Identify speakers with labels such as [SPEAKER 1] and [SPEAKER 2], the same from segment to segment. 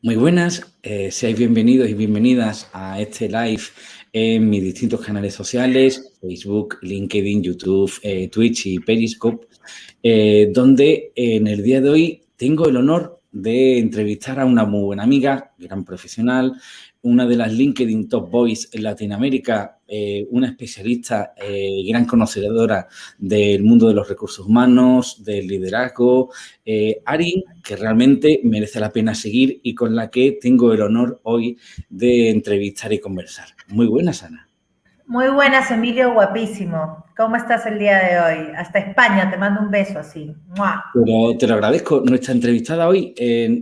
[SPEAKER 1] Muy buenas, eh, seáis bienvenidos y bienvenidas a este live en mis distintos canales sociales, Facebook, LinkedIn, YouTube, eh, Twitch y Periscope, eh, donde en el día de hoy tengo el honor de entrevistar a una muy buena amiga, gran profesional, una de las LinkedIn Top Boys en Latinoamérica, eh, una especialista y eh, gran conocedora del mundo de los recursos humanos, del liderazgo, eh, Arin, que realmente merece la pena seguir y con la que tengo el honor hoy de entrevistar y conversar. Muy buenas, Ana.
[SPEAKER 2] Muy buenas, Emilio, guapísimo. ¿Cómo estás el día de hoy? Hasta España, te mando un beso así.
[SPEAKER 1] Pero te lo agradezco. Nuestra entrevistada hoy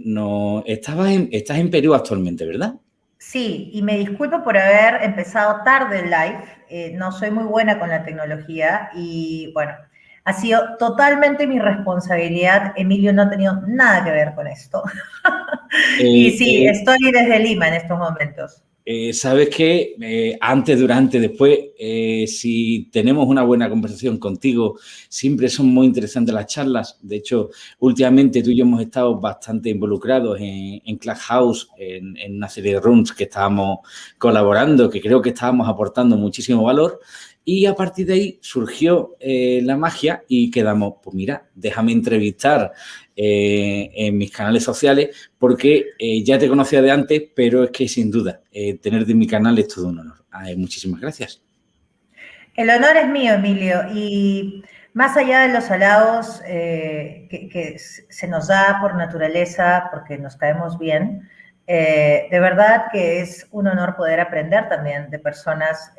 [SPEAKER 1] no, estaba en, estás en Perú actualmente, ¿verdad?
[SPEAKER 2] Sí, y me disculpo por haber empezado tarde el live. Eh, no soy muy buena con la tecnología y bueno, ha sido totalmente mi responsabilidad. Emilio no ha tenido nada que ver con esto. y sí, eh, estoy desde Lima en estos momentos.
[SPEAKER 1] Eh, sabes que eh, antes, durante, después, eh, si tenemos una buena conversación contigo, siempre son muy interesantes las charlas. De hecho, últimamente tú y yo hemos estado bastante involucrados en, en Clubhouse, en, en, una serie de rooms que estábamos colaborando, que creo que estábamos aportando muchísimo valor. Y a partir de ahí surgió eh, la magia y quedamos, pues mira, déjame entrevistar eh, en mis canales sociales porque eh, ya te conocía de antes, pero es que sin duda tener de mi canal es todo un honor. muchísimas gracias.
[SPEAKER 2] El honor es mío, Emilio, y más allá de los halagos que, se nos da por naturaleza, porque nos caemos bien, de verdad que es un honor poder aprender también de personas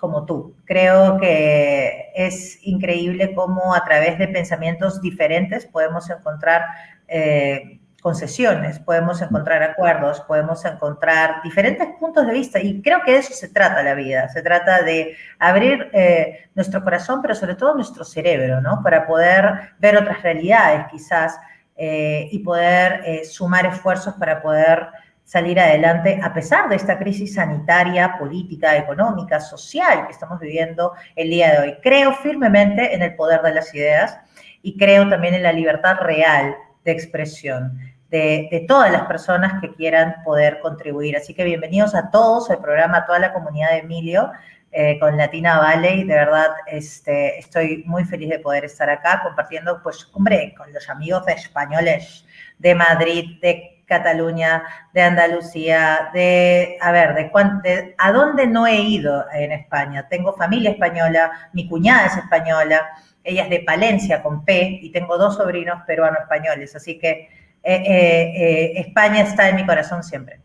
[SPEAKER 2] como tú. Creo que es increíble cómo a través de pensamientos diferentes podemos encontrar eh, concesiones, podemos encontrar acuerdos, podemos encontrar diferentes puntos de vista y creo que de eso se trata la vida, se trata de abrir eh, nuestro corazón, pero sobre todo nuestro cerebro, ¿no? Para poder ver otras realidades quizás eh, y poder sumar esfuerzos para poder salir adelante a pesar de esta crisis sanitaria, política, económica, social que estamos viviendo el día de hoy. Creo firmemente en el poder de las ideas y creo también en la libertad real de expresión de, todas las personas que quieran poder contribuir. Así que bienvenidos a todos al programa, a toda la comunidad de Emilio. Eh, con Latina Valley, de verdad este, estoy muy feliz de poder estar acá compartiendo, pues, hombre, con los amigos españoles de Madrid, de Cataluña, de Andalucía, de, a ver, de, a dónde no he ido en España. Tengo familia española, mi cuñada es española, ella es de Palencia con P y tengo dos sobrinos peruano-españoles, así que eh, eh, eh, España está en mi corazón siempre.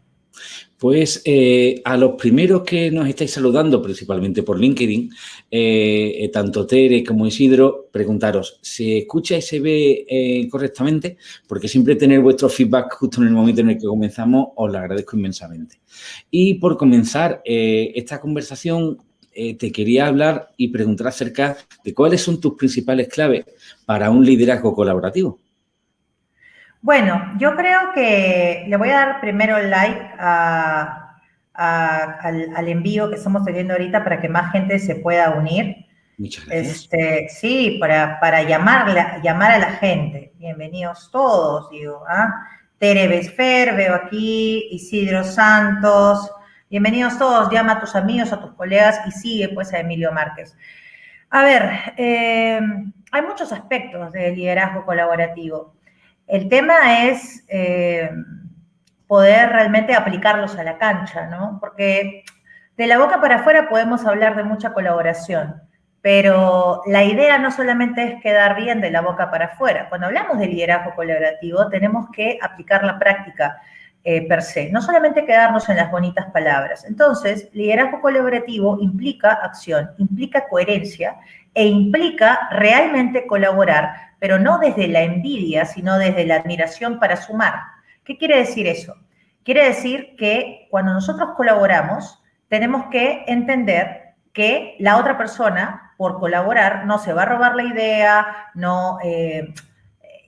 [SPEAKER 1] Pues eh, a los primeros que nos estáis saludando, principalmente por LinkedIn, eh, eh, tanto Tere como Isidro, preguntaros, ¿se escucha y se ve correctamente? Porque siempre tener vuestro feedback justo en el momento en el que comenzamos, os lo agradezco inmensamente. Y por comenzar esta conversación, te quería hablar y preguntar acerca de cuáles son tus principales claves para un liderazgo colaborativo.
[SPEAKER 2] Bueno, yo creo que le voy a dar primero el like al, envío que estamos teniendo ahorita para que más gente se pueda unir.
[SPEAKER 1] Muchas gracias.
[SPEAKER 2] Este, sí, para, para llamar a la gente. Bienvenidos todos, digo. ¿ah? Tere Besfer, veo aquí, Isidro Santos. Bienvenidos todos, llama a tus amigos, a tus colegas y sigue pues a Emilio Márquez. A ver, eh, hay muchos aspectos del liderazgo colaborativo. El tema es eh, poder realmente aplicarlos a la cancha, ¿no? Porque de la boca para afuera podemos hablar de mucha colaboración, pero la idea no solamente es quedar bien de la boca para afuera. Cuando hablamos de liderazgo colaborativo, tenemos que aplicar la práctica eh, per se, no solamente quedarnos en las bonitas palabras. Entonces, liderazgo colaborativo implica acción, implica coherencia e implica realmente colaborar pero no desde la envidia, sino desde la admiración para sumar. ¿Qué quiere decir eso? Quiere decir que cuando nosotros colaboramos, tenemos que entender que la otra persona, por colaborar, no se va a robar la idea, no, eh,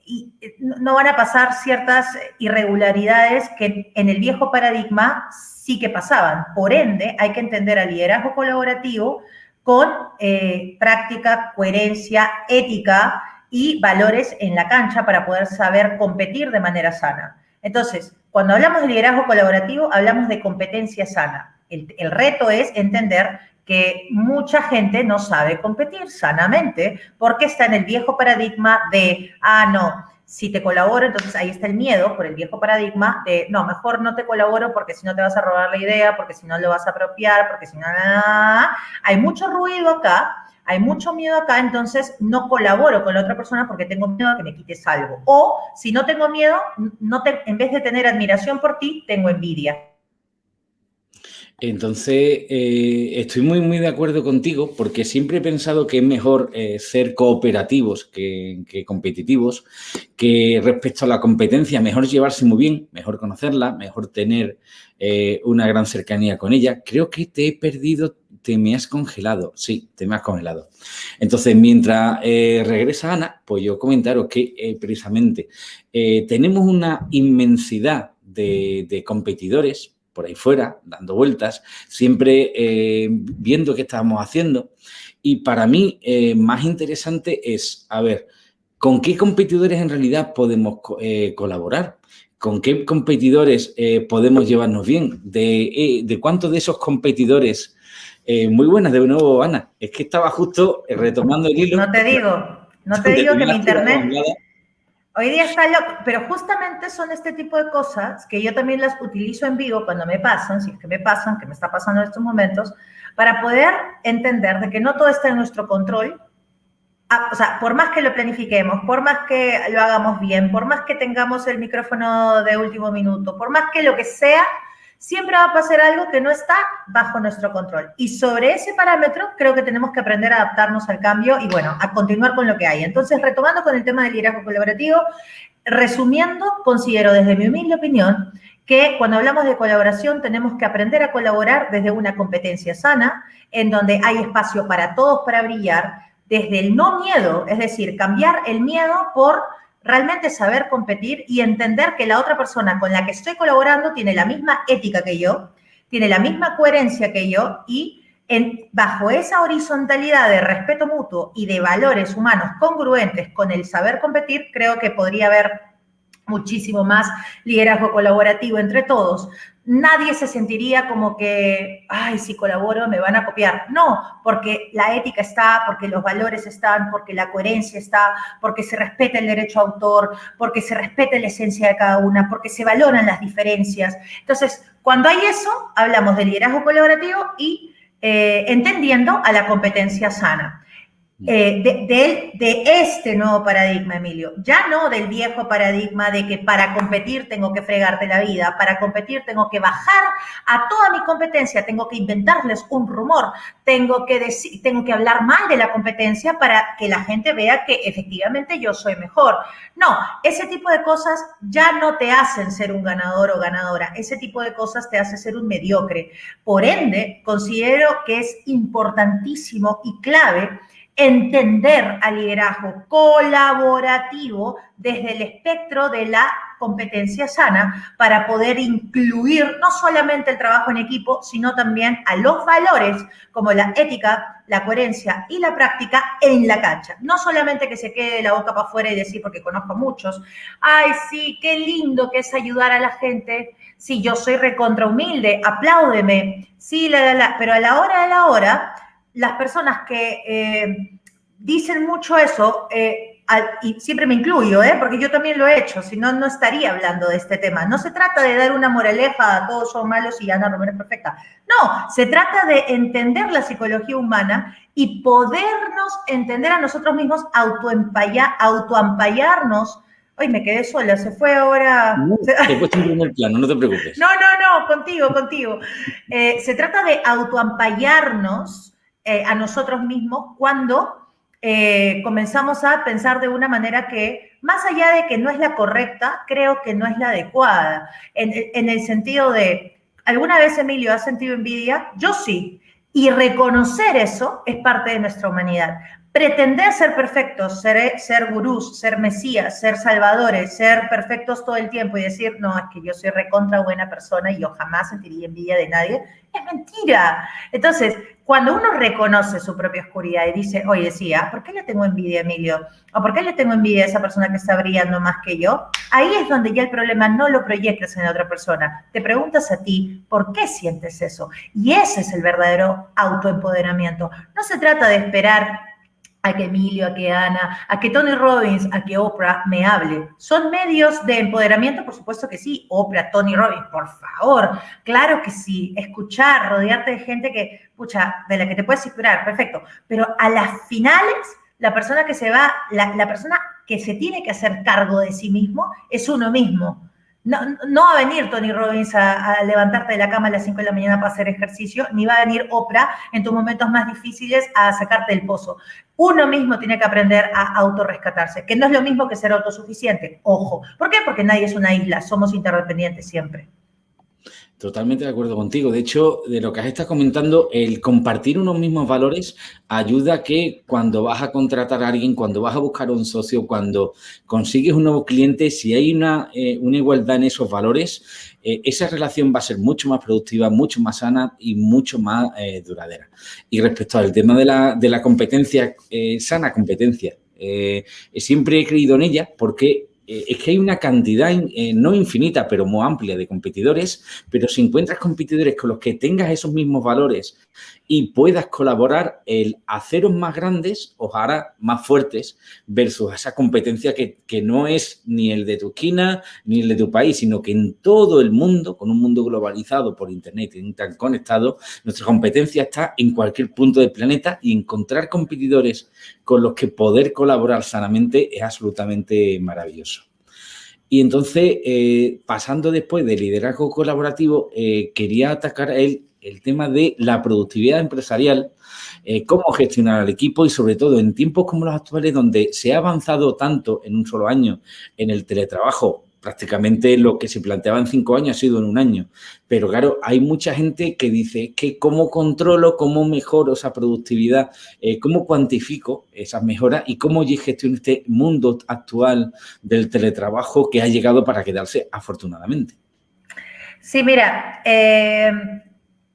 [SPEAKER 2] y no van a pasar ciertas irregularidades que en el viejo paradigma sí que pasaban. Por ende, hay que entender al liderazgo colaborativo con eh, práctica, coherencia, ética y valores en la cancha para poder saber competir de manera sana. Entonces, cuando hablamos de liderazgo colaborativo, hablamos de competencia sana. El, el reto es entender que mucha gente no sabe competir sanamente porque está en el viejo paradigma de, ah, no, si te colaboro, entonces ahí está el miedo por el viejo paradigma de, no, mejor no te colaboro porque si no te vas a robar la idea, porque si no lo vas a apropiar, porque si no, hay mucho ruido acá, hay mucho miedo acá, entonces no colaboro con la otra persona porque tengo miedo a que me quites algo. O si no tengo miedo, no te, en vez de tener admiración por ti, tengo envidia.
[SPEAKER 1] Entonces, eh, estoy muy, muy de acuerdo contigo porque siempre he pensado que es mejor eh, ser cooperativos que, competitivos, que respecto a la competencia, mejor llevarse muy bien, mejor conocerla, mejor tener eh, una gran cercanía con ella. Creo que te he perdido, te me has congelado. Sí, te me has congelado. Entonces, mientras regresa Ana, pues yo comentaros que precisamente tenemos una inmensidad de competidores por ahí fuera, dando vueltas, siempre eh, viendo qué estamos haciendo. Y para mí, eh, más interesante es, a ver, ¿con qué competidores en realidad podemos eh, colaborar? ¿Con qué competidores podemos llevarnos bien? ¿De, de cuántos de esos competidores? muy buenas, de nuevo, Ana. Es que estaba justo retomando el hilo.
[SPEAKER 2] No te digo, no te digo que mi internet... Hoy día está loco, pero justamente son este tipo de cosas que yo también las utilizo en vivo cuando me pasan, si es que me pasan, que me está pasando en estos momentos, para poder entender de que no todo está en nuestro control. Ah, o sea, por más que lo planifiquemos, por más que lo hagamos bien, por más que tengamos el micrófono de último minuto, por más que lo que sea, siempre va a pasar algo que no está bajo nuestro control. Y sobre ese parámetro creo que tenemos que aprender a adaptarnos al cambio y bueno, a continuar con lo que hay. Entonces, retomando con el tema del liderazgo colaborativo, resumiendo, considero desde mi humilde opinión que cuando hablamos de colaboración tenemos que aprender a colaborar desde una competencia sana, en donde hay espacio para todos para brillar, desde el no miedo, es decir, cambiar el miedo por realmente saber competir y entender que la otra persona con la que estoy colaborando tiene la misma ética que yo, tiene la misma coherencia que yo y en, bajo esa horizontalidad de respeto mutuo y de valores humanos congruentes con el saber competir, creo que podría haber muchísimo más liderazgo colaborativo entre todos, nadie se sentiría como que, ay, si colaboro me van a copiar. No, porque la ética está, porque los valores están, porque la coherencia está, porque se respeta el derecho a autor, porque se respeta la esencia de cada una, porque se valoran las diferencias. Entonces, cuando hay eso, hablamos de liderazgo colaborativo y eh, entendiendo a la competencia sana. Eh, de, de, este nuevo paradigma, Emilio. Ya no del viejo paradigma de que para competir tengo que fregarte la vida, para competir tengo que bajar a toda mi competencia, tengo que inventarles un rumor, tengo que, decir, tengo que hablar mal de la competencia para que la gente vea que efectivamente yo soy mejor. No, ese tipo de cosas ya no te hacen ser un ganador o ganadora, ese tipo de cosas te hace ser un mediocre. Por ende, considero que es importantísimo y clave entender al liderazgo colaborativo desde el espectro de la competencia sana para poder incluir no solamente el trabajo en equipo, sino también a los valores como la ética, la coherencia y la práctica en la cancha. No solamente que se quede la boca para afuera y decir, porque conozco muchos, ay, sí, qué lindo que es ayudar a la gente, sí, yo soy recontra humilde, apláudeme, sí, la, pero a la hora de la hora las personas que eh, dicen mucho eso, eh, y siempre me incluyo, ¿eh? porque yo también lo he hecho, si no, no estaría hablando de este tema. No se trata de dar una moraleja a todos son malos y Ana Romero es perfecta. No, se trata de entender la psicología humana y podernos entender a nosotros mismos, autoampallarnos. Hoy me quedé sola, se fue ahora.
[SPEAKER 1] No, te he puesto en el plano, no te preocupes.
[SPEAKER 2] No, no, no, contigo, contigo. se trata de autoampallarnos eh, a nosotros mismos cuando eh, comenzamos a pensar de una manera que, más allá de que no es la correcta, creo que no es la adecuada. En, el sentido de, ¿alguna vez Emilio ha sentido envidia? Yo sí. Y reconocer eso es parte de nuestra humanidad. Pretender ser perfectos, ser, ser gurús, ser mesías, ser salvadores, ser perfectos todo el tiempo y decir, no, es que yo soy recontra buena persona y yo jamás sentiría envidia de nadie, es mentira. Entonces, cuando uno reconoce su propia oscuridad y dice, oye, sí, ¿ah? ¿por qué le tengo envidia a Emilio? ¿O por qué le tengo envidia a esa persona que está brillando más que yo? Ahí es donde ya el problema no lo proyectas en la otra persona. Te preguntas a ti, ¿por qué sientes eso? Y ese es el verdadero autoempoderamiento. No se trata de esperar a que Emilio, a que Ana, a que Tony Robbins, a que Oprah me hable. ¿Son medios de empoderamiento? Por supuesto que sí. Oprah, Tony Robbins, por favor. Claro que sí. Escuchar, rodearte de gente que, pucha, de la que te puedes inspirar, perfecto. Pero a las finales, la persona que se va, la, la persona que se tiene que hacer cargo de sí mismo es uno mismo. No, no, va a venir Tony Robbins a, levantarte de la cama a las 5 de la mañana para hacer ejercicio, ni va a venir Oprah en tus momentos más difíciles a sacarte del pozo. Uno mismo tiene que aprender a autorrescatarse, que no es lo mismo que ser autosuficiente. Ojo. ¿Por qué? Porque nadie es una isla, somos interdependientes siempre.
[SPEAKER 1] Totalmente de acuerdo contigo. De hecho, de lo que has estado comentando, el compartir unos mismos valores ayuda a que cuando vas a contratar a alguien, cuando vas a buscar un socio, cuando consigues un nuevo cliente, si hay una, eh, una igualdad en esos valores, eh, esa relación va a ser mucho más productiva, mucho más sana y mucho más eh, duradera. Y respecto al tema de la, de la competencia, sana competencia, siempre he creído en ella porque eh, es que hay una cantidad, eh, no infinita, pero muy amplia de competidores, pero si encuentras competidores con los que tengas esos mismos valores y puedas colaborar, el haceros más grandes os hará más fuertes versus esa competencia que, no es ni el de tu esquina ni el de tu país, sino que en todo el mundo, con un mundo globalizado por Internet y tan conectado, nuestra competencia está en cualquier punto del planeta y encontrar competidores con los que poder colaborar sanamente es absolutamente maravilloso. Y entonces, eh, pasando después del liderazgo colaborativo, eh, quería atacar el, el tema de la productividad empresarial, eh, cómo gestionar al equipo y sobre todo en tiempos como los actuales donde se ha avanzado tanto en un solo año en el teletrabajo prácticamente lo que se planteaba en cinco años ha sido en un año. Pero claro, hay mucha gente que dice que cómo controlo, cómo mejoro esa productividad, eh, cómo cuantifico esas mejoras y cómo gestiono este mundo actual del teletrabajo que ha llegado para quedarse afortunadamente.
[SPEAKER 2] Sí, mira, eh,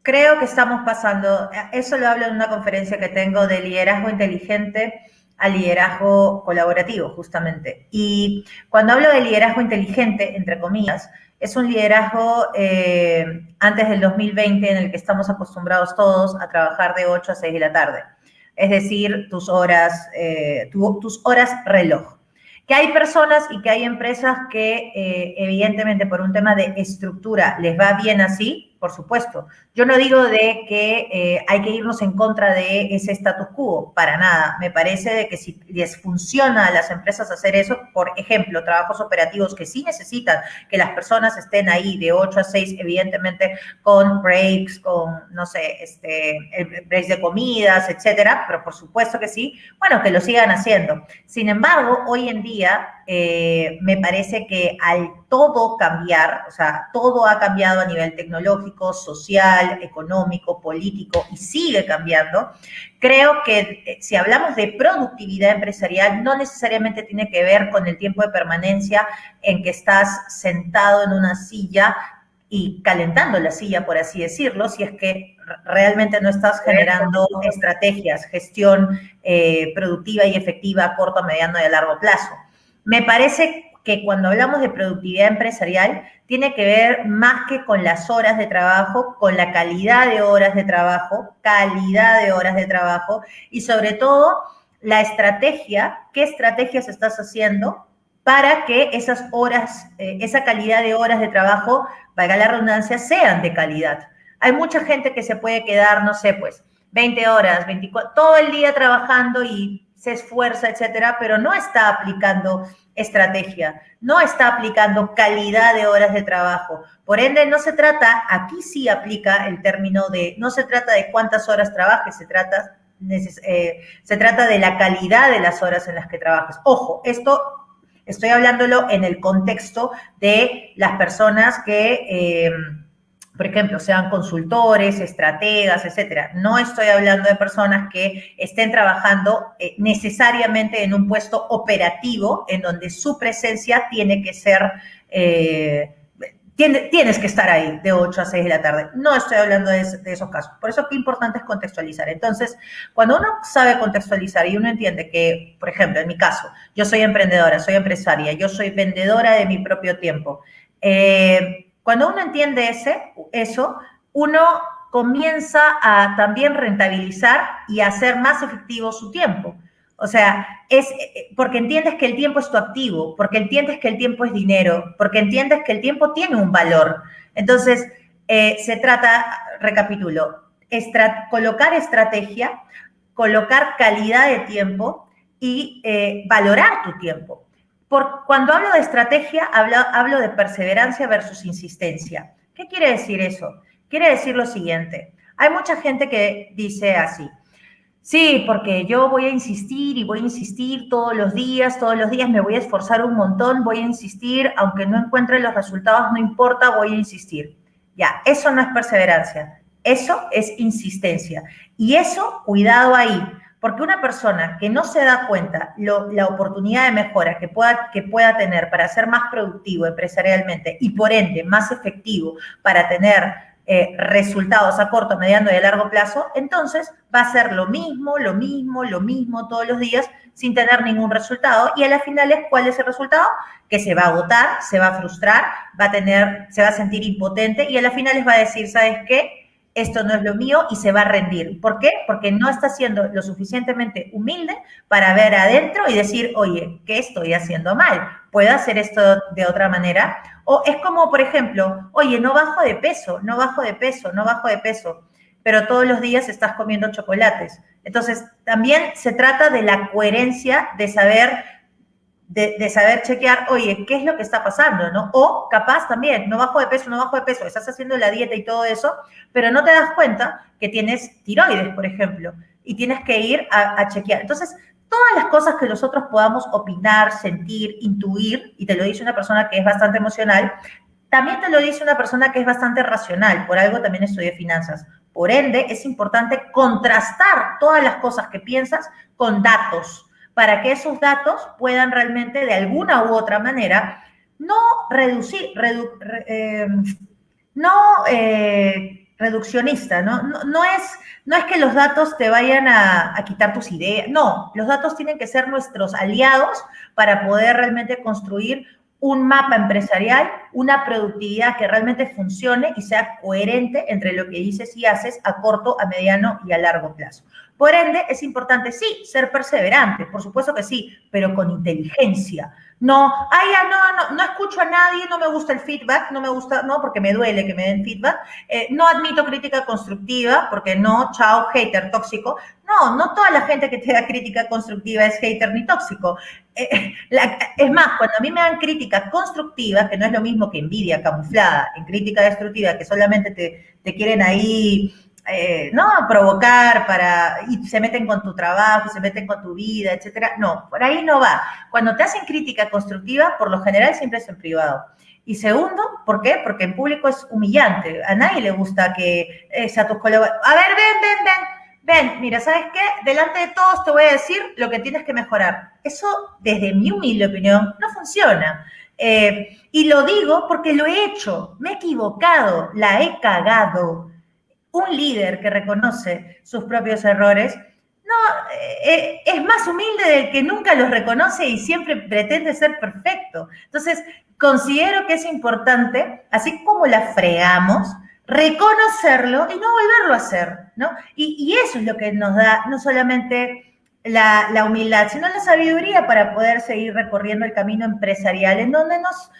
[SPEAKER 2] creo que estamos pasando, eso lo hablo en una conferencia que tengo de liderazgo inteligente, al liderazgo colaborativo, justamente. Y cuando hablo de liderazgo inteligente, entre comillas, es un liderazgo eh, antes del 2020 en el que estamos acostumbrados todos a trabajar de 8 a 6 de la tarde. Es decir, tus horas, eh, tus horas reloj. Que hay personas y que hay empresas que eh, evidentemente por un tema de estructura les va bien así, por supuesto. Yo no digo de que eh, hay que irnos en contra de ese status quo, para nada. Me parece de que si les funciona a las empresas hacer eso, por ejemplo, trabajos operativos que sí necesitan que las personas estén ahí de 8 a 6, evidentemente con breaks, con, no sé, este, breaks de comidas, etcétera, pero por supuesto que sí, bueno, que lo sigan haciendo. Sin embargo, hoy en día eh, me parece que al todo cambiar, o sea, todo ha cambiado a nivel tecnológico, social, económico, político y sigue cambiando, creo que eh, si hablamos de productividad empresarial, no necesariamente tiene que ver con el tiempo de permanencia en que estás sentado en una silla y calentando la silla, por así decirlo, si es que realmente no estás generando estrategias, gestión eh, productiva y efectiva a corto, mediano y a largo plazo. Me parece que cuando hablamos de productividad empresarial, tiene que ver más que con las horas de trabajo, con la calidad de horas de trabajo, calidad de horas de trabajo y sobre todo la estrategia, qué estrategias estás haciendo para que esas horas, eh, esa calidad de horas de trabajo, valga la redundancia, sean de calidad. Hay mucha gente que se puede quedar, no sé, pues 20 horas, 24, todo el día trabajando y se esfuerza, etcétera, pero no está aplicando estrategia, no está aplicando calidad de horas de trabajo. Por ende, no se trata, aquí sí aplica el término de, no se trata de cuántas horas trabajes, se trata, eh, se trata de la calidad de las horas en las que trabajas. Ojo, esto estoy hablándolo en el contexto de las personas que... Eh, por ejemplo, sean consultores, estrategas, etcétera. No estoy hablando de personas que estén trabajando eh, necesariamente en un puesto operativo en donde su presencia tiene que ser, eh, tienes que estar ahí de 8 a 6 de la tarde. No estoy hablando de, esos casos. Por eso qué importante es contextualizar. Entonces, cuando uno sabe contextualizar y uno entiende que, por ejemplo, en mi caso, yo soy emprendedora, soy empresaria, yo soy vendedora de mi propio tiempo. Eh, cuando uno entiende ese, eso, uno comienza a también rentabilizar y a hacer más efectivo su tiempo. O sea, es eh, porque entiendes que el tiempo es tu activo, porque entiendes que el tiempo es dinero, porque entiendes que el tiempo tiene un valor. Entonces, eh, se trata, recapitulo, colocar estrategia, colocar calidad de tiempo y eh, valorar tu tiempo cuando hablo de estrategia, hablo, hablo de perseverancia versus insistencia. ¿Qué quiere decir eso? Quiere decir lo siguiente. Hay mucha gente que dice así, sí, porque yo voy a insistir y voy a insistir todos los días, todos los días me voy a esforzar un montón, voy a insistir, aunque no encuentre los resultados, no importa, voy a insistir. Ya, eso no es perseverancia, eso es insistencia. Y eso, cuidado ahí, porque una persona que no se da cuenta la oportunidad de mejora que pueda, que pueda tener para ser más productivo empresarialmente y por ende más efectivo para tener eh, resultados a corto, mediano y a largo plazo, entonces va a ser lo mismo, lo mismo, lo mismo todos los días sin tener ningún resultado y a las finales, ¿cuál es el resultado? Que se va a agotar, se va a frustrar, va a tener, se va a sentir impotente y a las finales va a decir, ¿sabes qué? Esto no es lo mío y se va a rendir. ¿Por qué? Porque no está siendo lo suficientemente humilde para ver adentro y decir, oye, ¿qué estoy haciendo mal? ¿Puedo hacer esto de otra manera? O es como, por ejemplo, oye, no bajo de peso, no bajo de peso, no bajo de peso, pero todos los días estás comiendo chocolates. Entonces, también se trata de la coherencia de saber de, saber chequear, oye, ¿qué es lo que está pasando? ¿no? O capaz también, no bajo de peso, no bajo de peso, estás haciendo la dieta y todo eso, pero no te das cuenta que tienes tiroides, por ejemplo, y tienes que ir a, a chequear. Entonces, todas las cosas que nosotros podamos opinar, sentir, intuir, y te lo dice una persona que es bastante emocional, también te lo dice una persona que es bastante racional, por algo también estudié finanzas. Por ende, es importante contrastar todas las cosas que piensas con datos para que esos datos puedan realmente de alguna u otra manera no reducir, eh, no eh, reduccionista, ¿no? Es, no es que los datos te vayan a, a quitar tus ideas, no, los datos tienen que ser nuestros aliados para poder realmente construir un mapa empresarial, una productividad que realmente funcione y sea coherente entre lo que dices y haces a corto, a mediano y a largo plazo. Por ende, es importante, sí, ser perseverante, por supuesto que sí, pero con inteligencia. No, ay, no, no, no escucho a nadie, no me gusta el feedback, no me gusta, no, porque me duele que me den feedback. Eh, no admito crítica constructiva, porque no, chao, hater tóxico. No, no toda la gente que te da crítica constructiva es hater ni tóxico. Eh, es más, cuando a mí me dan crítica constructiva, que no es lo mismo que envidia camuflada, en crítica destructiva, que solamente te, te quieren ahí eh, ¿no? Provocar para, y se meten con tu trabajo, se meten con tu vida, etcétera. No, por ahí no va. Cuando te hacen crítica constructiva, por lo general siempre es en privado. Y segundo, ¿por qué? Porque en público es humillante. A nadie le gusta que eh, sea tus colaboradores. A ver, ven, ven, ven. Ven, mira, ¿sabes qué? Delante de todos te voy a decir lo que tienes que mejorar. Eso, desde mi humilde opinión, no funciona. Eh, y lo digo porque lo he hecho, me he equivocado, la he cagado un líder que reconoce sus propios errores, no, eh, es más humilde del que nunca los reconoce y siempre pretende ser perfecto. Entonces, considero que es importante, así como la fregamos, reconocerlo y no volverlo a hacer, ¿no? Y, eso es lo que nos da no solamente la, la, humildad, sino la sabiduría para poder seguir recorriendo el camino empresarial, en donde nos,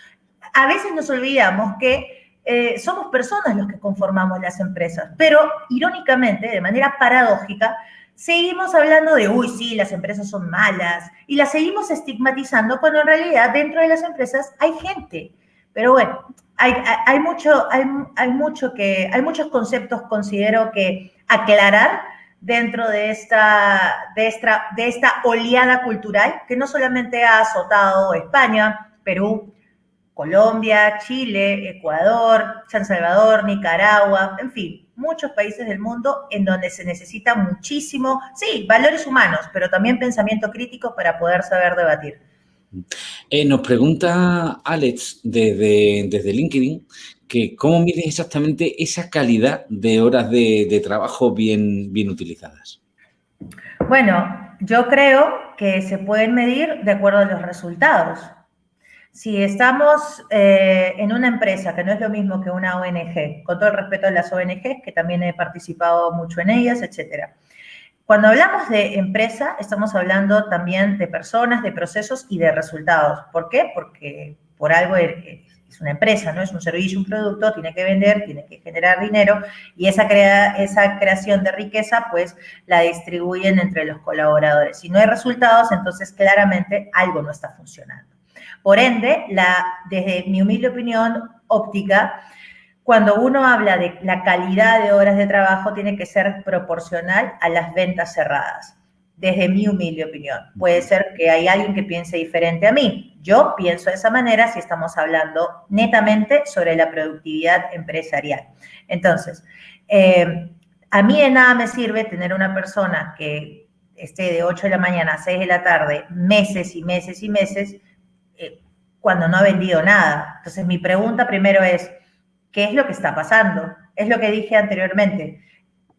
[SPEAKER 2] a veces nos olvidamos que eh, somos personas los que conformamos las empresas, pero irónicamente, de manera paradójica, seguimos hablando de, uy, sí, las empresas son malas, y las seguimos estigmatizando cuando en realidad dentro de las empresas hay gente. Pero bueno, hay, hay mucho, hay, hay, mucho que, hay muchos conceptos, considero que aclarar dentro de esta, de, esta, de esta oleada cultural que no solamente ha azotado España, Perú, Colombia, Chile, Ecuador, San Salvador, Nicaragua, en fin, muchos países del mundo en donde se necesita muchísimo, sí, valores humanos, pero también pensamiento crítico para poder saber debatir.
[SPEAKER 1] Eh, nos pregunta Alex desde, desde LinkedIn que cómo mides exactamente esa calidad de horas de, trabajo bien, bien utilizadas.
[SPEAKER 2] Bueno, yo creo que se pueden medir de acuerdo a los resultados. Si estamos eh, en una empresa, que no es lo mismo que una ONG, con todo el respeto a las ONGs, que también he participado mucho en ellas, etcétera. Cuando hablamos de empresa, estamos hablando también de personas, de procesos y de resultados. ¿Por qué? Porque por algo es una empresa, ¿no? Es un servicio, un producto, tiene que vender, tiene que generar dinero y esa, esa creación de riqueza, pues, la distribuyen entre los colaboradores. Si no hay resultados, entonces claramente algo no está funcionando. Por ende, la, desde mi humilde opinión óptica, cuando uno habla de la calidad de horas de trabajo, tiene que ser proporcional a las ventas cerradas, desde mi humilde opinión. Puede ser que hay alguien que piense diferente a mí. Yo pienso de esa manera si estamos hablando netamente sobre la productividad empresarial. Entonces, eh, a mí de nada me sirve tener una persona que esté de 8 de la mañana a 6 de la tarde, meses y meses y meses, cuando no ha vendido nada. Entonces, mi pregunta primero es, ¿qué es lo que está pasando? Es lo que dije anteriormente.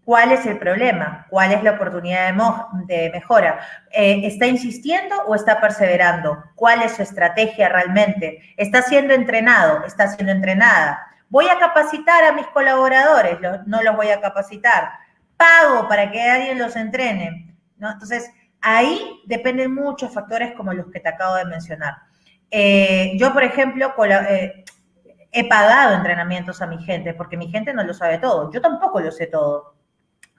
[SPEAKER 2] ¿Cuál es el problema? ¿Cuál es la oportunidad de, mejora? Eh, ¿Está insistiendo o está perseverando? ¿Cuál es su estrategia realmente? ¿Está siendo entrenado? ¿Está siendo entrenada? ¿Voy a capacitar a mis colaboradores? no los voy a capacitar. ¿Pago para que alguien los entrene? Entonces, ahí dependen muchos factores como los que te acabo de mencionar. Eh, yo, por ejemplo, eh, he pagado entrenamientos a mi gente, porque mi gente no lo sabe todo. Yo tampoco lo sé todo.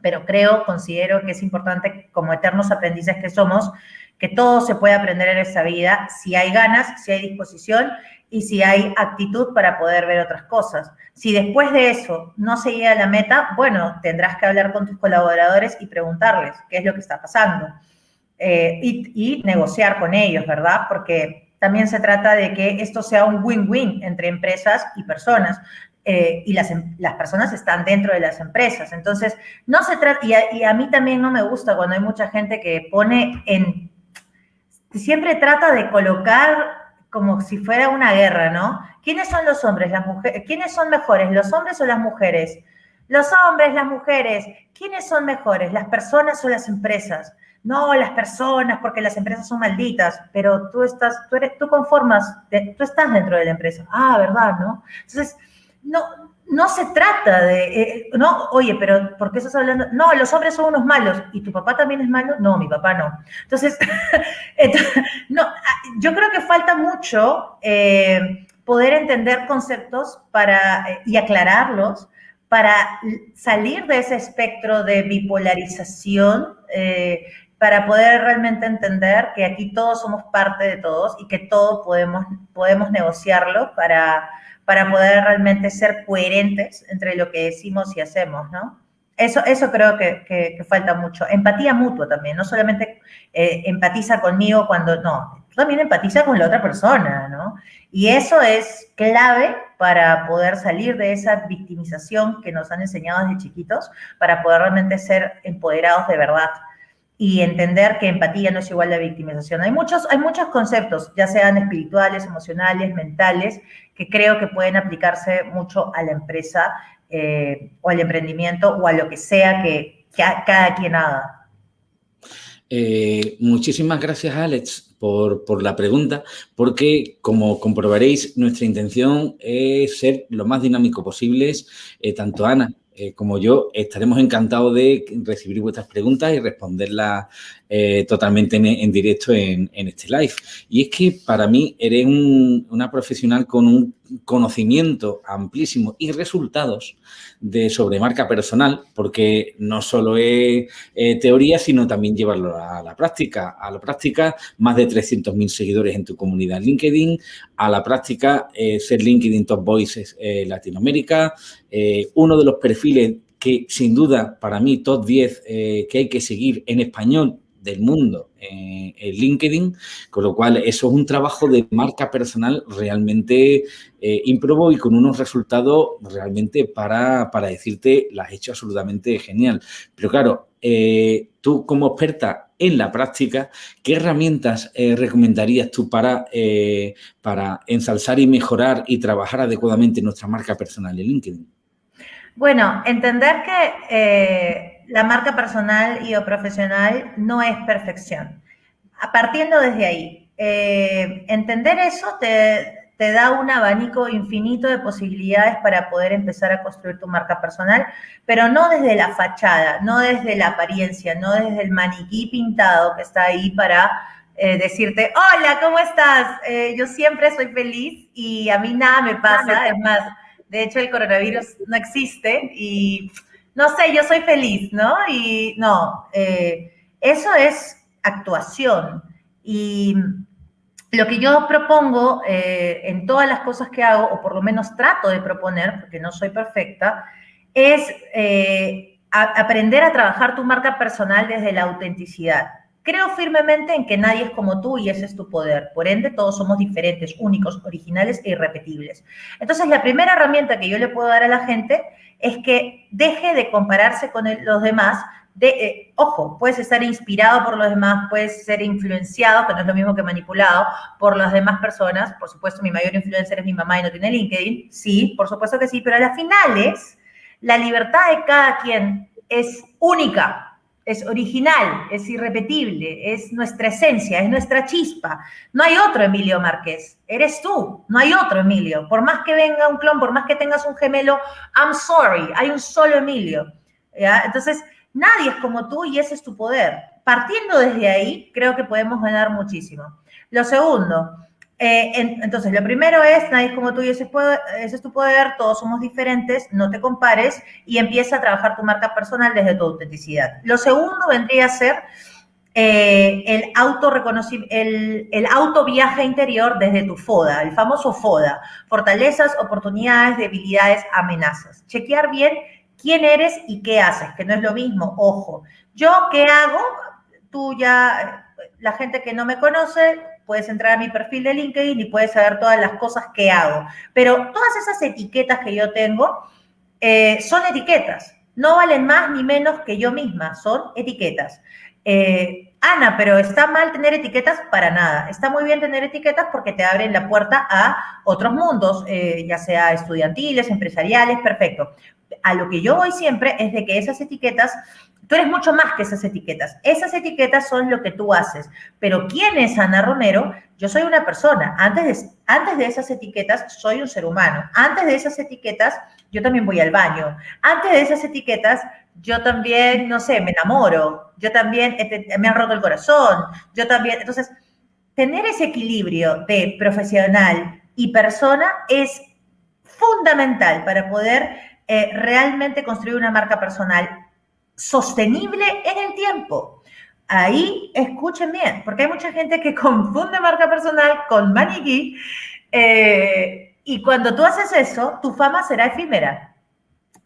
[SPEAKER 2] Pero creo, considero que es importante, como eternos aprendices que somos, que todo se puede aprender en esta vida si hay ganas, si hay disposición y si hay actitud para poder ver otras cosas. Si después de eso no se llega a la meta, bueno, tendrás que hablar con tus colaboradores y preguntarles qué es lo que está pasando. Eh, y, y negociar con ellos, ¿verdad? Porque también se trata de que esto sea un win-win entre empresas y personas. Eh, y las, em, las, personas están dentro de las empresas. Entonces, no se trata, y a, mí también no me gusta cuando hay mucha gente que pone en, siempre trata de colocar como si fuera una guerra, ¿no? ¿Quiénes son los hombres, las mujeres? ¿Quiénes son mejores, los hombres o las mujeres? Los hombres, las mujeres. ¿Quiénes son mejores, las personas o las empresas? No, las personas, porque las empresas son malditas, pero tú estás, tú eres, tú conformas, tú estás dentro de la empresa. Ah, ¿verdad? ¿No? Entonces, no, no se trata de, eh, no, oye, pero ¿por qué estás hablando? No, los hombres son unos malos. ¿Y tu papá también es malo? No, mi papá no. Entonces, no, yo creo que falta mucho eh, poder entender conceptos para, eh, y aclararlos para salir de ese espectro de bipolarización para poder realmente entender que aquí todos somos parte de todos y que todos podemos, podemos negociarlo para, para poder realmente ser coherentes entre lo que decimos y hacemos, ¿no? Eso, eso creo que, falta mucho. Empatía mutua también, no solamente eh, empatiza conmigo cuando, no, también empatiza con la otra persona, ¿no? Y eso es clave para poder salir de esa victimización que nos han enseñado desde chiquitos, para poder realmente ser empoderados de verdad y entender que empatía no es igual a victimización. Hay muchos, hay muchos conceptos, ya sean espirituales, emocionales, mentales, que creo que pueden aplicarse mucho a la empresa eh, o al emprendimiento o a lo que sea que, cada quien haga.
[SPEAKER 1] Eh, muchísimas gracias, Alex, por, por, la pregunta, porque como comprobaréis, nuestra intención es ser lo más dinámico posible, eh, tanto Ana eh, como yo, estaremos encantados de recibir vuestras preguntas y responderlas eh, totalmente en, directo en, este live. Y es que para mí eres una profesional con un conocimiento amplísimo y resultados de sobre marca personal, porque no solo es eh, teoría, sino también llevarlo a la práctica. A la práctica, más de 300.000 seguidores en tu comunidad LinkedIn. A la práctica, ser LinkedIn Top Voices Latinoamérica. uno de los perfiles que sin duda para mí top 10 que hay que seguir en español del mundo en LinkedIn, con lo cual eso es un trabajo de marca personal realmente eh, improbo y con unos resultados realmente para, para decirte, las has hecho absolutamente genial. Pero claro, eh, tú como experta en la práctica, ¿qué herramientas eh, recomendarías tú para, para ensalzar y mejorar y trabajar adecuadamente nuestra marca personal en LinkedIn?
[SPEAKER 2] Bueno, entender que la marca personal y o profesional no es perfección. Partiendo desde ahí, eh, entender eso te, te da un abanico infinito de posibilidades para poder empezar a construir tu marca personal, pero no desde la fachada, no desde la apariencia, no desde el maniquí pintado que está ahí para eh, decirte, hola, ¿cómo estás? Eh, yo siempre soy feliz y a mí nada me pasa, es más, de hecho el coronavirus no existe y no sé, yo soy feliz, ¿no? Y no, eh, eso es actuación. Y lo que yo propongo eh, en todas las cosas que hago, o por lo menos trato de proponer, porque no soy perfecta, es eh, aprender a trabajar tu marca personal desde la autenticidad. Creo firmemente en que nadie es como tú y ese es tu poder. Por ende, todos somos diferentes, únicos, originales e irrepetibles. Entonces, la primera herramienta que yo le puedo dar a la gente es que deje de compararse con los demás. De, eh, ojo, puedes estar inspirado por los demás, puedes ser influenciado, que no es lo mismo que manipulado, por las demás personas. Por supuesto, mi mayor influencer es mi mamá y no tiene LinkedIn. Sí, por supuesto que sí, pero a las finales, la libertad de cada quien es única es original, es irrepetible, es nuestra esencia, es nuestra chispa. No hay otro Emilio Márquez, eres tú, no hay otro Emilio. Por más que venga un clon, por más que tengas un gemelo, I'm sorry, hay un solo Emilio. Entonces, nadie es como tú y ese es tu poder. Partiendo desde ahí, creo que podemos ganar muchísimo. Lo segundo, eh, entonces, lo primero es, nadie es como tú y ese, es tu poder, todos somos diferentes, no te compares y empieza a trabajar tu marca personal desde tu autenticidad. Lo segundo vendría a ser eh, el, auto el, el auto viaje interior desde tu FODA, el famoso FODA, fortalezas, oportunidades, debilidades, amenazas. Chequear bien quién eres y qué haces, que no es lo mismo, ojo. Yo, ¿qué hago? Tú ya, la gente que no me conoce, puedes entrar a mi perfil de LinkedIn y puedes saber todas las cosas que hago. Pero todas esas etiquetas que yo tengo eh, son etiquetas. No valen más ni menos que yo misma, son etiquetas. Eh, Ana, pero está mal tener etiquetas para nada. Está muy bien tener etiquetas porque te abren la puerta a otros mundos, eh, ya sea estudiantiles, empresariales, perfecto. A lo que yo voy siempre es de que esas etiquetas Tú eres mucho más que esas etiquetas. Esas etiquetas son lo que tú haces. Pero ¿quién es Ana Romero? Yo soy una persona. Antes de, antes de esas etiquetas, soy un ser humano. Antes de esas etiquetas, yo también voy al baño. Antes de esas etiquetas, yo también, no sé, me enamoro. Yo también me han roto el corazón. Yo también. Entonces, tener ese equilibrio de profesional y persona es fundamental para poder eh, realmente construir una marca personal sostenible en el tiempo. Ahí escuchen bien, porque hay mucha gente que confunde marca personal con maniquí eh, y cuando tú haces eso, tu fama será efímera.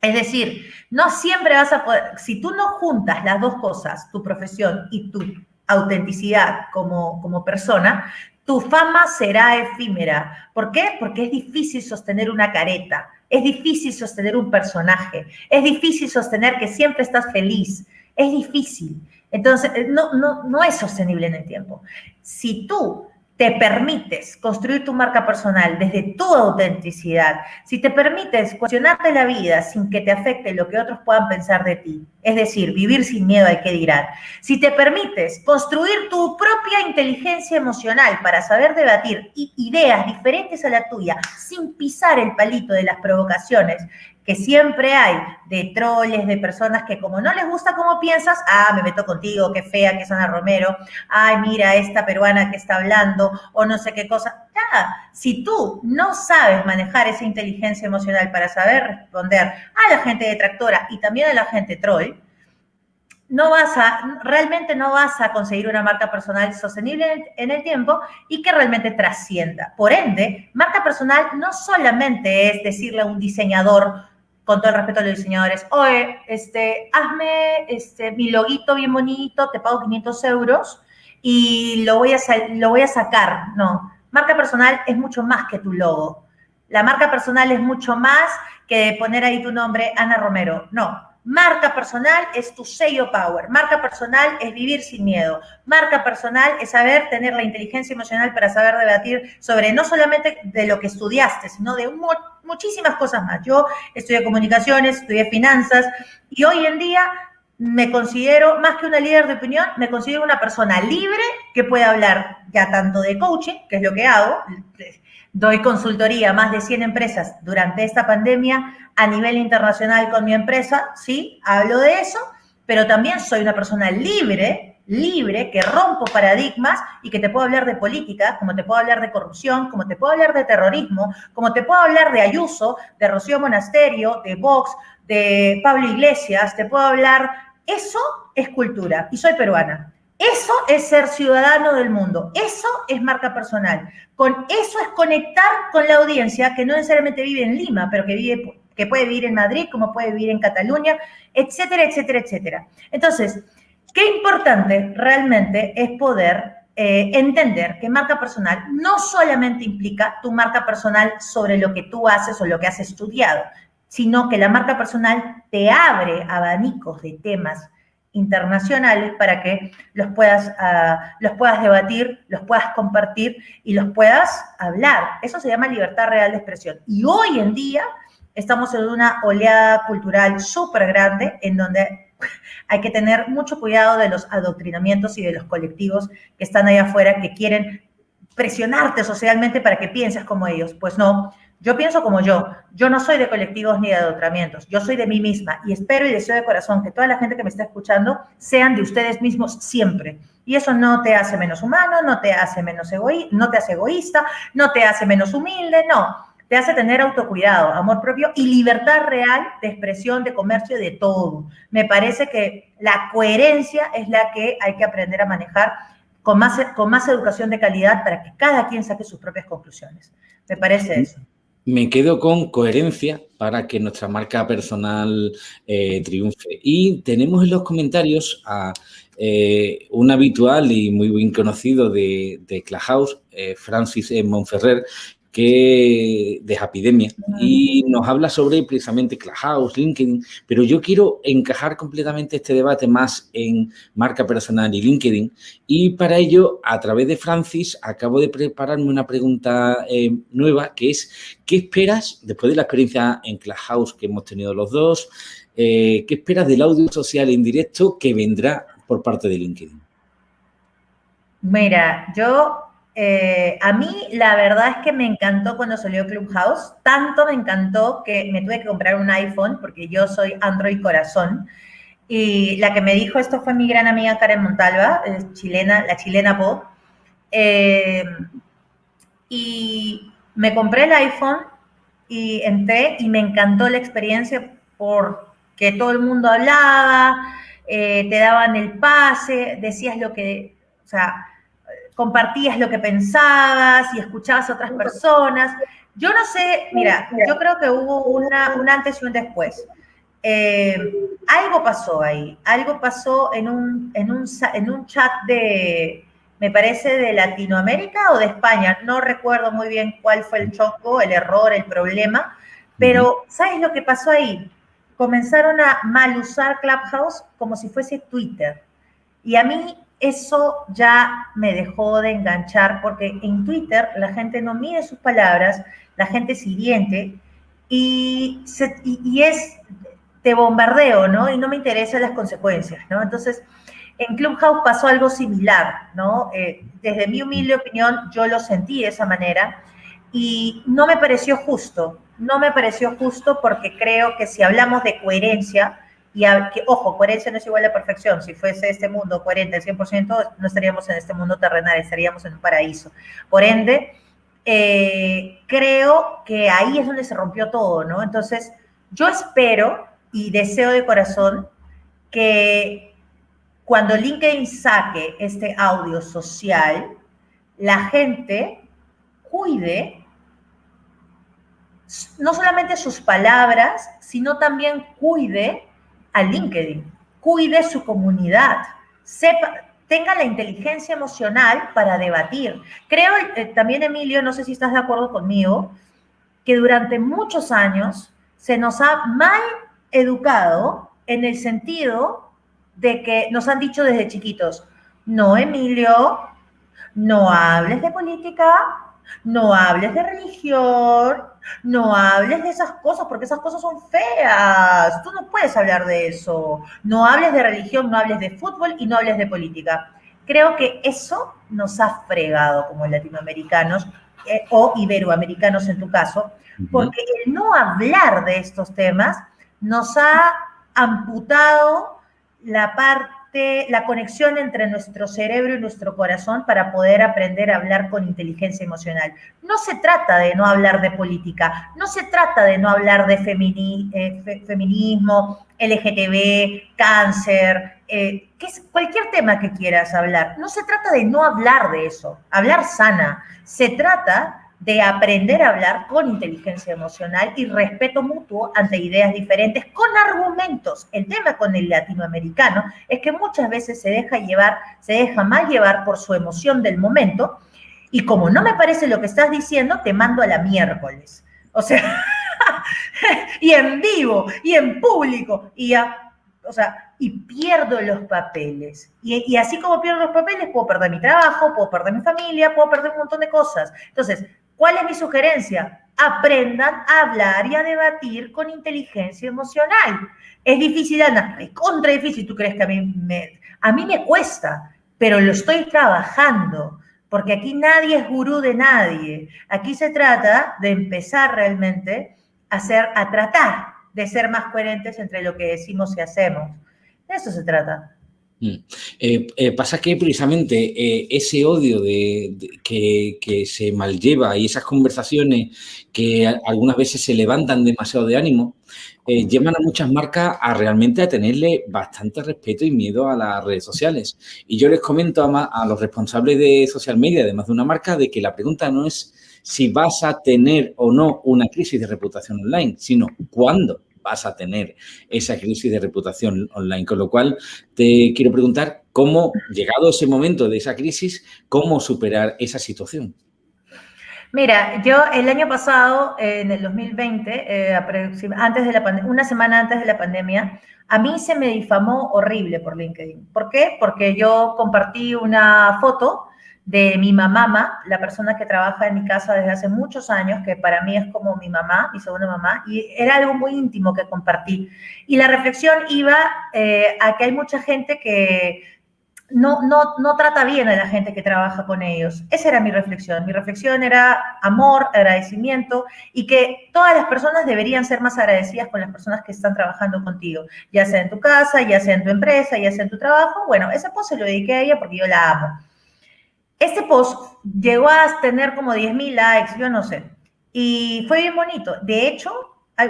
[SPEAKER 2] Es decir, no siempre vas a poder, si tú no juntas las dos cosas, tu profesión y tu autenticidad como, como persona, tu fama será efímera. ¿Por qué? Porque es difícil sostener una careta, es difícil sostener un personaje, es difícil sostener que siempre estás feliz, es difícil. Entonces, no, no, no es sostenible en el tiempo. Si tú te permites construir tu marca personal desde tu autenticidad, si te permites cuestionarte la vida sin que te afecte lo que otros puedan pensar de ti, es decir, vivir sin miedo al que dirán, si te permites construir tu propia inteligencia emocional para saber debatir ideas diferentes a la tuya sin pisar el palito de las provocaciones, que siempre hay de troles, de personas que como no les gusta cómo piensas, ah, me meto contigo, qué fea que es Ana Romero, ay, mira esta peruana que está hablando, o no sé qué cosa. Si tú no sabes manejar esa inteligencia emocional para saber responder a la gente detractora y también a la gente troll, no vas a, realmente no vas a conseguir una marca personal sostenible en el, tiempo y que realmente trascienda. Por ende, marca personal no solamente es decirle a un diseñador con todo el respeto a los diseñadores, oye, este, hazme este, mi loguito bien bonito, te pago 500 euros y lo voy, a, lo voy a sacar. No, marca personal es mucho más que tu logo. La marca personal es mucho más que poner ahí tu nombre, Ana Romero. No, Marca personal es tu sello power. Marca personal es vivir sin miedo. Marca personal es saber tener la inteligencia emocional para saber debatir sobre no solamente de lo que estudiaste, sino de muchísimas cosas más. Yo estudié comunicaciones, estudié finanzas y hoy en día me considero, más que una líder de opinión, me considero una persona libre que puede hablar ya tanto de coaching, que es lo que hago, doy consultoría a más de 100 empresas durante esta pandemia a nivel internacional con mi empresa, sí, hablo de eso, pero también soy una persona libre, libre, que rompo paradigmas y que te puedo hablar de política, como te puedo hablar de corrupción, como te puedo hablar de terrorismo, como te puedo hablar de Ayuso, de Rocío Monasterio, de Vox, de Pablo Iglesias, te puedo hablar eso es cultura y soy peruana. Eso es ser ciudadano del mundo. Eso es marca personal. Con eso es conectar con la audiencia que no necesariamente vive en Lima, pero que vive que puede vivir en Madrid, como puede vivir en Cataluña, etcétera, etcétera, etcétera. Entonces, qué importante realmente es poder eh, entender que marca personal no solamente implica tu marca personal sobre lo que tú haces o lo que has estudiado, sino que la marca personal te abre abanicos de temas internacionales para que los puedas, ah, los puedas debatir, los puedas compartir y los puedas hablar. Eso se llama libertad real de expresión. Y hoy en día estamos en una oleada cultural súper grande en donde hay que tener mucho cuidado de los adoctrinamientos y de los colectivos que están ahí afuera que quieren presionarte socialmente para que pienses como ellos. Pues no, yo pienso como yo. Yo no soy de colectivos ni de adoctrinamientos. Yo soy de mí misma y espero y deseo de corazón que toda la gente que me está escuchando sean de ustedes mismos siempre. Y eso no te hace menos humano, no te hace menos egoísta, no te hace egoísta, no te hace menos humilde, no. Te hace tener autocuidado, amor propio y libertad real de expresión, de comercio, de todo. Me parece que la coherencia es la que hay que aprender a manejar con más, con más educación de calidad para que cada quien saque sus propias conclusiones. Me parece eso.
[SPEAKER 1] Me quedo con coherencia para que nuestra marca personal eh, triunfe. Y tenemos en los comentarios a eh, un habitual y muy bien conocido de, de Clubhouse, eh, Francis Monferrer, que de Epidemia y nos habla sobre precisamente Clubhouse, LinkedIn, pero yo quiero encajar completamente este debate más en marca personal y LinkedIn y para ello, a través de Francis, acabo de prepararme una pregunta eh, nueva que es, ¿qué esperas después de la experiencia en Clubhouse que hemos tenido los dos? Eh, ¿Qué esperas del audio social en directo que vendrá por parte de LinkedIn?
[SPEAKER 2] Mira, yo eh, a mí la verdad es que me encantó cuando salió Clubhouse, tanto me encantó que me tuve que comprar un iPhone porque yo soy Android corazón. Y la que me dijo esto fue mi gran amiga Karen Montalva, chilena, la chilena Pop. Eh, y me compré el iPhone y entré y me encantó la experiencia porque todo el mundo hablaba, eh, te daban el pase, decías lo que, o sea, compartías lo que pensabas y escuchabas a otras personas. Yo no sé, mira, yo creo que hubo una, un antes y un después. Eh, algo pasó ahí, algo pasó en un, en, un, en un chat de, me parece, de Latinoamérica o de España, no recuerdo muy bien cuál fue el choco, el error, el problema, pero ¿sabes lo que pasó ahí? Comenzaron a mal usar Clubhouse como si fuese Twitter. Y a mí eso ya me dejó de enganchar porque en Twitter la gente no mide sus palabras, la gente es hiriente y, y, es de bombardeo, ¿no? Y no me interesan las consecuencias, ¿no? Entonces, en Clubhouse pasó algo similar, ¿no? Eh, desde mi humilde opinión, yo lo sentí de esa manera y no me pareció justo, no me pareció justo porque creo que si hablamos de coherencia, y que, ojo, coherencia no es igual a perfección. Si fuese este mundo coherente al 100%, no estaríamos en este mundo terrenal, estaríamos en un paraíso. Por ende, eh, creo que ahí es donde se rompió todo, ¿no? Entonces, yo espero y deseo de corazón que cuando LinkedIn saque este audio social, la gente cuide no solamente sus palabras, sino también cuide a LinkedIn, cuide su comunidad, sepa, tenga la inteligencia emocional para debatir. Creo eh, también, Emilio, no sé si estás de acuerdo conmigo, que durante muchos años se nos ha mal educado en el sentido de que nos han dicho desde chiquitos, no, Emilio, no hables de política, no hables de religión, no hables de esas cosas porque esas cosas son feas. Tú no puedes hablar de eso. No hables de religión, no hables de fútbol y no hables de política. Creo que eso nos ha fregado como latinoamericanos eh, o iberoamericanos en tu caso, porque el no hablar de estos temas nos ha amputado la parte la conexión entre nuestro cerebro y nuestro corazón para poder aprender a hablar con inteligencia emocional. No se trata de no hablar de política, no se trata de no hablar de eh, feminismo, LGTB, cáncer, eh, es cualquier tema que quieras hablar. No se trata de no hablar de eso, hablar sana. Se trata de aprender a hablar con inteligencia emocional y respeto mutuo ante ideas diferentes con argumentos. El tema con el latinoamericano es que muchas veces se deja llevar, se deja mal llevar por su emoción del momento y como no me parece lo que estás diciendo, te mando a la miércoles. O sea, y en vivo, y en público, y o sea, y pierdo los papeles. Y, y, así como pierdo los papeles, puedo perder mi trabajo, puedo perder mi familia, puedo perder un montón de cosas. Entonces, ¿Cuál es mi sugerencia? Aprendan a hablar y a debatir con inteligencia emocional. Es difícil, Ana, es contra difícil. ¿Tú crees que a mí me, a mí me cuesta? Pero lo estoy trabajando, porque aquí nadie es gurú de nadie. Aquí se trata de empezar realmente a, hacer, a tratar de ser más coherentes entre lo que decimos y hacemos. De eso se trata.
[SPEAKER 1] Mm. Eh, eh, pasa que precisamente eh, ese odio de, que, que, se mallleva y esas conversaciones que algunas veces se levantan demasiado de ánimo, llevan a muchas marcas a realmente a tenerle bastante respeto y miedo a las redes sociales. Y yo les comento a, a los responsables de social media, además de una marca, de que la pregunta no es si vas a tener o no una crisis de reputación online, sino cuándo vas a tener esa crisis de reputación online. Con lo cual, te quiero preguntar cómo, llegado ese momento de esa crisis, cómo superar esa situación.
[SPEAKER 2] Mira, yo el año pasado, en el 2020, eh, antes de la una semana antes de la pandemia, a mí se me difamó horrible por LinkedIn. ¿Por qué? Porque yo compartí una foto de mi mamá, la persona que trabaja en mi casa desde hace muchos años, que para mí es como mi mamá, mi segunda mamá, y era algo muy íntimo que compartí. Y la reflexión iba eh, a que hay mucha gente que no, no, no trata bien a la gente que trabaja con ellos. Esa era mi reflexión. Mi reflexión era amor, agradecimiento y que todas las personas deberían ser más agradecidas con las personas que están trabajando contigo, ya sea en tu casa, ya sea en tu empresa, ya sea en tu trabajo. Bueno, ese post se lo dediqué a ella porque yo la amo. Este post llegó a tener como 10.000 likes, yo no sé. Y fue bien bonito. De hecho,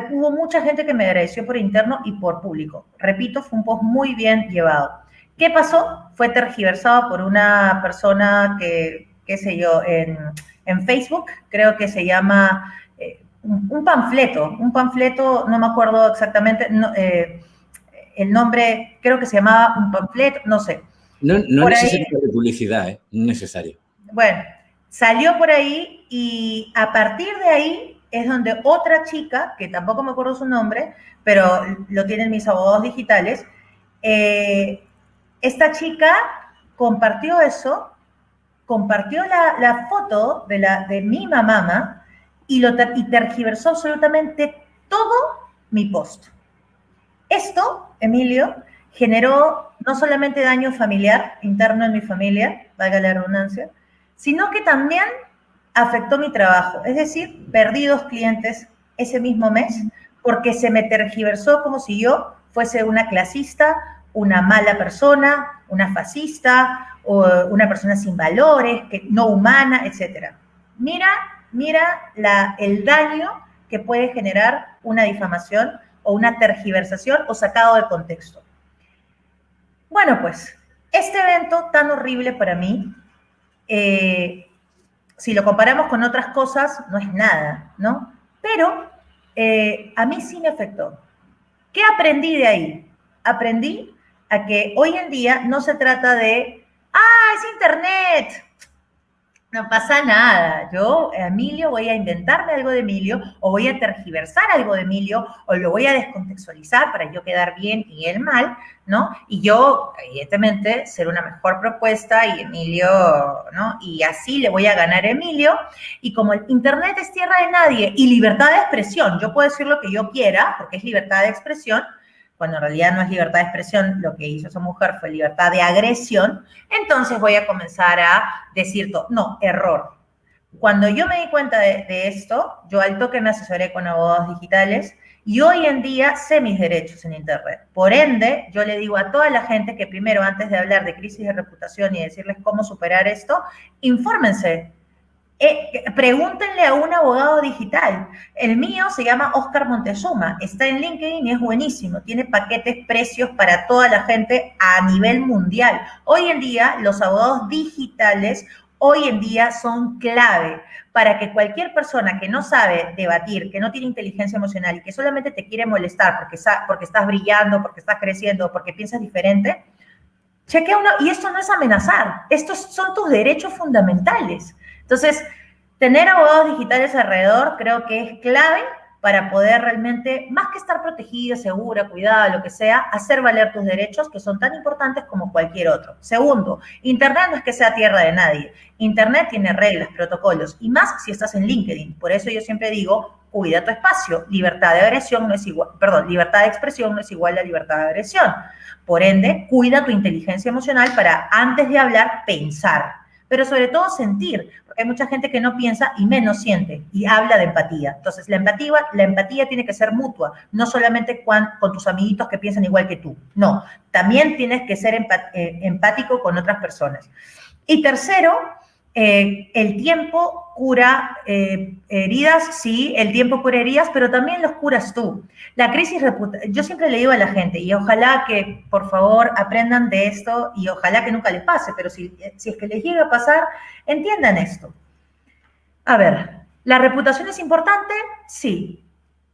[SPEAKER 2] hubo mucha gente que me agradeció por interno y por público. Repito, fue un post muy bien llevado. ¿Qué pasó? Fue tergiversado por una persona que, qué sé yo, en, Facebook, creo que se llama eh, un, panfleto, un panfleto, no me acuerdo exactamente eh, el nombre, creo que se llamaba un panfleto, no sé
[SPEAKER 1] no, no es necesario de publicidad, ¿eh? No es necesario.
[SPEAKER 2] Bueno, salió por ahí y a partir de ahí es donde otra chica, que tampoco me acuerdo su nombre, pero lo tienen mis abogados digitales, eh, esta chica compartió eso, compartió la, foto de, la, de mi mamá y, lo, y tergiversó absolutamente todo mi post. Esto, Emilio, generó no solamente daño familiar interno en mi familia, valga la redundancia, sino que también afectó mi trabajo. Es decir, perdí dos clientes ese mismo mes porque se me tergiversó como si yo fuese una clasista, una mala persona, una fascista, o una persona sin valores, que, no humana, etc. Mira, mira la, el daño que puede generar una difamación o una tergiversación o sacado de contexto. Bueno, pues este evento tan horrible para mí, eh, si lo comparamos con otras cosas, no es nada, ¿no? Pero eh, a mí sí me afectó. ¿Qué aprendí de ahí? Aprendí a que hoy en día no se trata de, ah, es Internet, no pasa nada. Yo, Emilio, voy a inventarme algo de Emilio o voy a tergiversar algo de Emilio o lo voy a descontextualizar para yo quedar bien y él mal, ¿no? Y yo, evidentemente, ser una mejor propuesta y Emilio, ¿no? Y así le voy a ganar a Emilio. Y como el Internet es tierra de nadie y libertad de expresión, yo puedo decir lo que yo quiera porque es libertad de expresión, cuando en realidad no es libertad de expresión, lo que hizo esa mujer fue libertad de agresión, entonces voy a comenzar a decir, todo. no, error. Cuando yo me di cuenta de, esto, yo al toque me asesoré con abogados digitales y hoy en día sé mis derechos en Internet. Por ende, yo le digo a toda la gente que primero, antes de hablar de crisis de reputación y decirles cómo superar esto, infórmense, eh, pregúntenle a un abogado digital. El mío se llama Oscar Montezuma, está en LinkedIn y es buenísimo. Tiene paquetes, precios para toda la gente a nivel mundial. Hoy en día, los abogados digitales, hoy en día son clave para que cualquier persona que no sabe debatir, que no tiene inteligencia emocional y que solamente te quiere molestar porque, porque estás brillando, porque estás creciendo, porque piensas diferente, chequea uno. Y esto no es amenazar, estos son tus derechos fundamentales. Entonces, tener abogados digitales alrededor creo que es clave para poder realmente, más que estar protegida, segura, cuidada, lo que sea, hacer valer tus derechos que son tan importantes como cualquier otro. Segundo, Internet no es que sea tierra de nadie. Internet tiene reglas, protocolos, y más si estás en LinkedIn. Por eso yo siempre digo, cuida tu espacio. Libertad de agresión no es igual, perdón, libertad de expresión no es igual a libertad de agresión. Por ende, cuida tu inteligencia emocional para antes de hablar, pensar pero sobre todo sentir, hay mucha gente que no piensa y menos siente y habla de empatía. Entonces, la empatía, la empatía tiene que ser mutua, no solamente con, con tus amiguitos que piensan igual que tú, no, también tienes que ser eh, empático con otras personas. Y tercero, eh, el tiempo cura eh, heridas, sí, el tiempo cura heridas, pero también los curas tú. La crisis yo siempre le digo a la gente, y ojalá que por favor aprendan de esto y ojalá que nunca les pase, pero si, si es que les llega a pasar, entiendan esto. A ver, ¿la reputación es importante? Sí.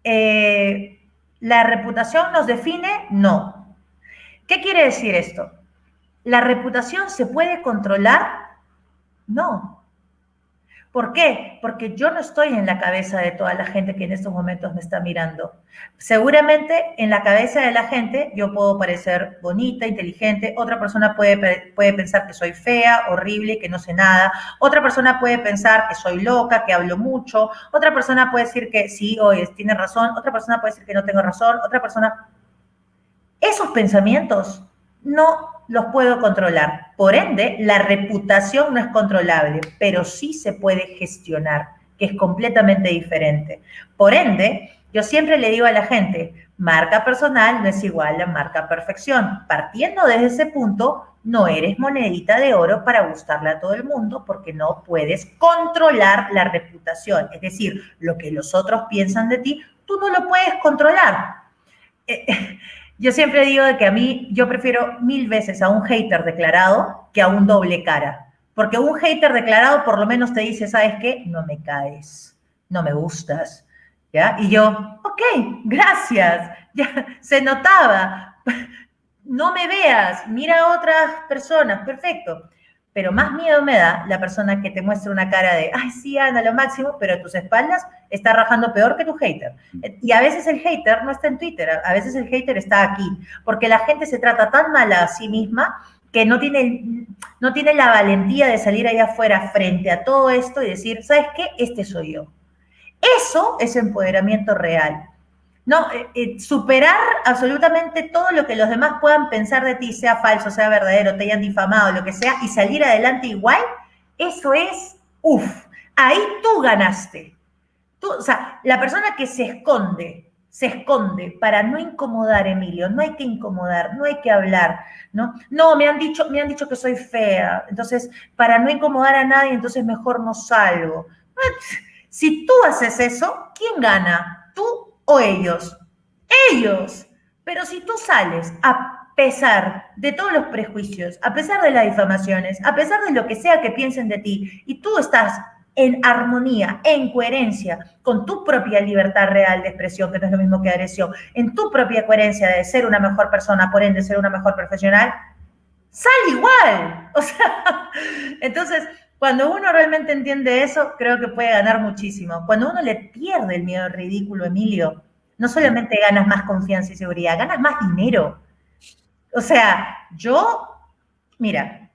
[SPEAKER 2] Eh, ¿La reputación nos define? No. ¿Qué quiere decir esto? ¿La reputación se puede controlar? No. ¿Por qué? Porque yo no estoy en la cabeza de toda la gente que en estos momentos me está mirando. Seguramente en la cabeza de la gente yo puedo parecer bonita, inteligente, otra persona puede, puede pensar que soy fea, horrible, que no sé nada, otra persona puede pensar que soy loca, que hablo mucho, otra persona puede decir que sí, hoy tiene razón, otra persona puede decir que no tengo razón, otra persona... Esos pensamientos no los puedo controlar. Por ende, la reputación no es controlable, pero sí se puede gestionar, que es completamente diferente. Por ende, yo siempre le digo a la gente, marca personal no es igual a marca perfección. Partiendo desde ese punto, no eres monedita de oro para gustarle a todo el mundo porque no puedes controlar la reputación. Es decir, lo que los otros piensan de ti, tú no lo puedes controlar. Eh, yo siempre digo de que a mí, yo prefiero mil veces a un hater declarado que a un doble cara. Porque un hater declarado por lo menos te dice, ¿sabes qué? No me caes, no me gustas. ¿Ya? Y yo, ok, gracias. Ya se notaba. No me veas, mira a otras personas, perfecto pero más miedo me da la persona que te muestra una cara de, ay, sí, anda lo máximo, pero tus espaldas está rajando peor que tu hater. Y a veces el hater no está en Twitter, a veces el hater está aquí, porque la gente se trata tan mal a sí misma que no tiene, no tiene la valentía de salir allá afuera frente a todo esto y decir, ¿sabes qué? Este soy yo. Eso es empoderamiento real. No, eh, eh, superar absolutamente todo lo que los demás puedan pensar de ti, sea falso, sea verdadero, te hayan difamado, lo que sea, y salir adelante igual, eso es, uff, ahí tú ganaste. Tú, o sea, la persona que se esconde, se esconde para no incomodar, Emilio, no hay que incomodar, no hay que hablar, ¿no? No, me han dicho, me han dicho que soy fea, entonces, para no incomodar a nadie, entonces mejor no salgo. Si tú haces eso, ¿quién gana? ¿Tú o ellos? Ellos. Pero si tú sales a pesar de todos los prejuicios, a pesar de las difamaciones, a pesar de lo que sea que piensen de ti, y tú estás en armonía, en coherencia con tu propia libertad real de expresión, que no es lo mismo que agresión, en tu propia coherencia de ser una mejor persona, por ende ser una mejor profesional, sale igual. O sea, entonces, cuando uno realmente entiende eso, creo que puede ganar muchísimo. Cuando uno le pierde el miedo ridículo, Emilio, no solamente ganas más confianza y seguridad, ganas más dinero. O sea, yo, mira,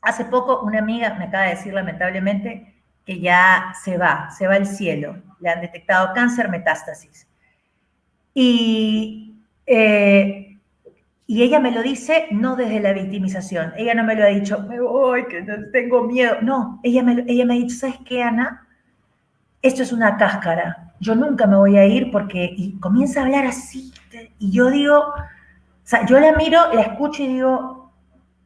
[SPEAKER 2] hace poco una amiga me acaba de decir lamentablemente que ya se va, se va al cielo. Le han detectado cáncer metástasis. Y, eh, y ella me lo dice no desde la victimización. Ella no me lo ha dicho, me voy, que tengo miedo. No, ella me, ella me ha dicho, ¿sabes qué, Ana? Esto es una cáscara. Yo nunca me voy a ir porque... Y comienza a hablar así. Y yo digo, o sea, yo la miro, la escucho y digo,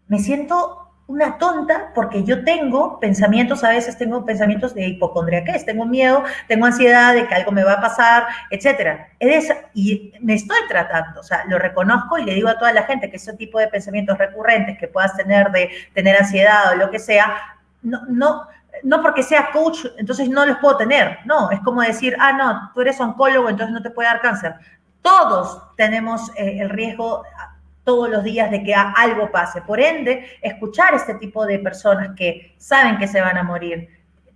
[SPEAKER 2] me siento una tonta porque yo tengo pensamientos, a veces tengo pensamientos de hipocondriaquez, tengo miedo, tengo ansiedad de que algo me va a pasar, etcétera. Y me estoy tratando, o sea, lo reconozco y le digo a toda la gente que ese tipo de pensamientos recurrentes que puedas tener de tener ansiedad o lo que sea, no, no, no porque sea coach, entonces no los puedo tener. No, es como decir, ah, no, tú eres oncólogo, entonces no te puede dar cáncer. Todos tenemos eh, el riesgo todos los días de que algo pase. Por ende, escuchar este tipo de personas que saben que se van a morir,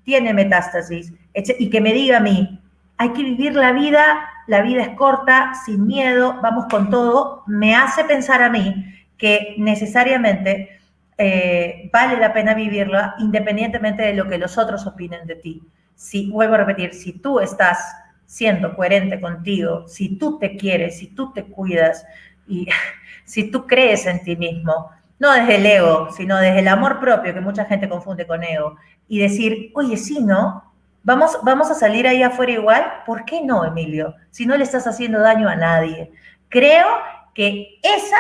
[SPEAKER 2] tiene metástasis, y que me diga a mí, hay que vivir la vida, la vida es corta, sin miedo, vamos con todo, me hace pensar a mí que necesariamente eh, vale la pena vivirla independientemente de lo que los otros opinen de ti. Si, vuelvo a repetir, si tú estás siendo coherente contigo, si tú te quieres, si tú te cuidas y si tú crees en ti mismo, no desde el ego, sino desde el amor propio, que mucha gente confunde con ego, y decir, oye, sí, ¿no? Vamos, vamos a salir ahí afuera igual, ¿por qué no, Emilio? Si no le estás haciendo daño a nadie. Creo que esa,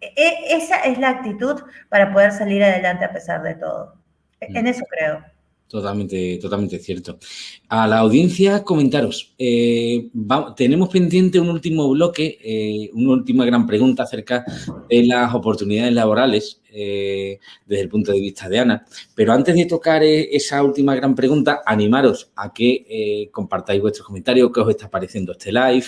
[SPEAKER 2] e, esa es la actitud para poder salir adelante a pesar de todo. En mm. eso creo.
[SPEAKER 1] Totalmente, totalmente cierto. A la audiencia, comentaros. Eh, tenemos pendiente un último bloque, eh, una última gran pregunta acerca de las oportunidades laborales eh, desde el punto de vista de Ana. Pero antes de tocar esa última gran pregunta, animaros a que compartáis vuestros comentarios, qué os está pareciendo este live,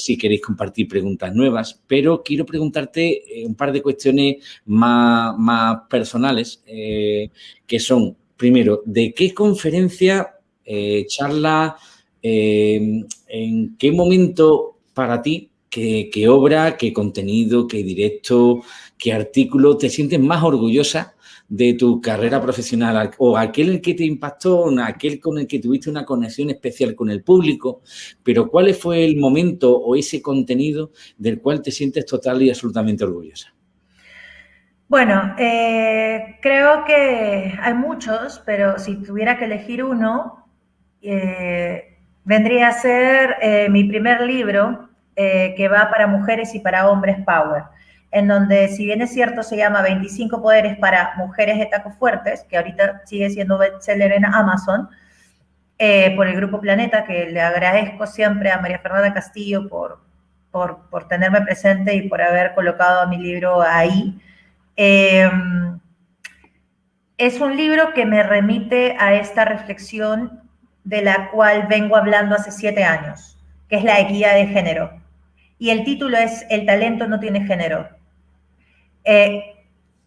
[SPEAKER 1] si queréis compartir preguntas nuevas. Pero quiero preguntarte un par de cuestiones más, más personales, que son primero, ¿de qué conferencia, eh, charla, eh, en qué momento para ti, qué, obra, qué contenido, qué directo, qué artículo te sientes más orgullosa de tu carrera profesional o aquel que te impactó, aquel con el que tuviste una conexión especial con el público, pero cuál fue el momento o ese contenido del cual te sientes total y absolutamente orgullosa?
[SPEAKER 2] Bueno, eh, creo que hay muchos, pero si tuviera que elegir uno, eh, vendría a ser eh, mi primer libro que va para mujeres y para hombres Power, en donde, si bien es cierto, se llama 25 poderes para mujeres de tacos fuertes, que ahorita sigue siendo bestseller en Amazon, por el Grupo Planeta, que le agradezco siempre a María Fernanda Castillo por, por, por tenerme presente y por haber colocado mi libro ahí. Em, es un libro que me remite a esta reflexión de la cual vengo hablando hace siete años, que es la equidad de género. Y el título es El talento no tiene género. Eh,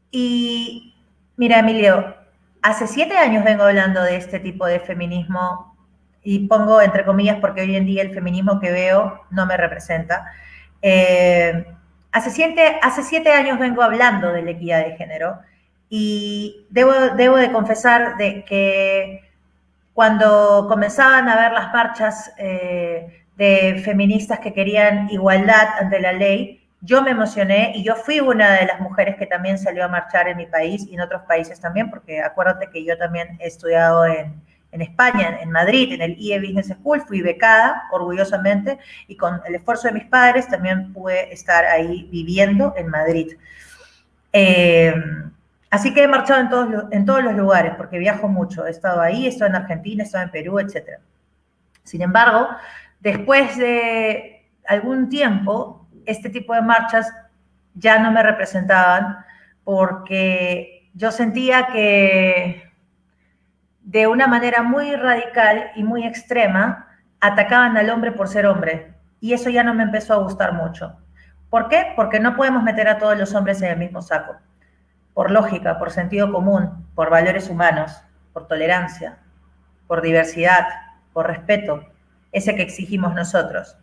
[SPEAKER 2] y mira, Emilio, hace siete años vengo hablando de este tipo de feminismo y pongo entre comillas porque hoy en día el feminismo que veo no me representa. Eh, Hace siete, hace siete años vengo hablando de la equidad de género y debo, de confesar de que cuando comenzaban a ver las marchas eh, de feministas que querían igualdad ante la ley, yo me emocioné y yo fui una de las mujeres que también salió a marchar en mi país y en otros países también, porque acuérdate que yo también he estudiado en, en España, en Madrid, en el IE Business School, fui becada orgullosamente y con el esfuerzo de mis padres también pude estar ahí viviendo en Madrid. Eh, así que he marchado en todos, en todos los lugares porque viajo mucho. He estado ahí, he estado en Argentina, he estado en Perú, etc. Sin embargo, después de algún tiempo, este tipo de marchas ya no me representaban porque yo sentía que de una manera muy radical y muy extrema, atacaban al hombre por ser hombre. Y eso ya no me empezó a gustar mucho. ¿Por qué? Porque no podemos meter a todos los hombres en el mismo saco. Por lógica, por sentido común, por valores humanos, por tolerancia, por diversidad, por respeto, ese que exigimos nosotros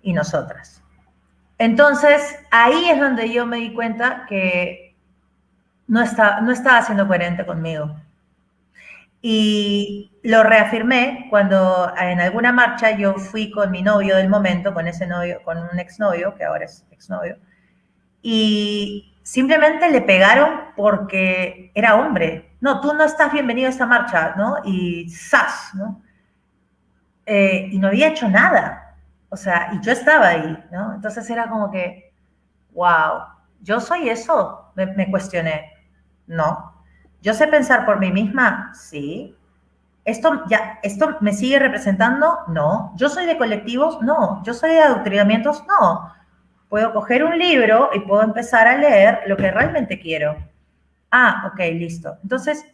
[SPEAKER 2] y nosotras. Entonces, ahí es donde yo me di cuenta que no, está, no estaba siendo coherente conmigo. Y lo reafirmé cuando en alguna marcha yo fui con mi novio del momento, con ese novio, con un exnovio, que ahora es exnovio, y simplemente le pegaron porque era hombre. No, tú no estás bienvenido a esta marcha, ¿no? Y ¡zas! ¿no? Eh, y no había hecho nada. O sea, y yo estaba ahí, ¿no? Entonces era como que, wow, ¿yo soy eso? Me, cuestioné. No. ¿Yo sé pensar por mí misma? Sí. ¿Esto, ya, ¿Esto me sigue representando? No. ¿Yo soy de colectivos? No. ¿Yo soy de adoctrinamientos? No. Puedo coger un libro y puedo empezar a leer lo que realmente quiero. Ah, ok, listo. Entonces,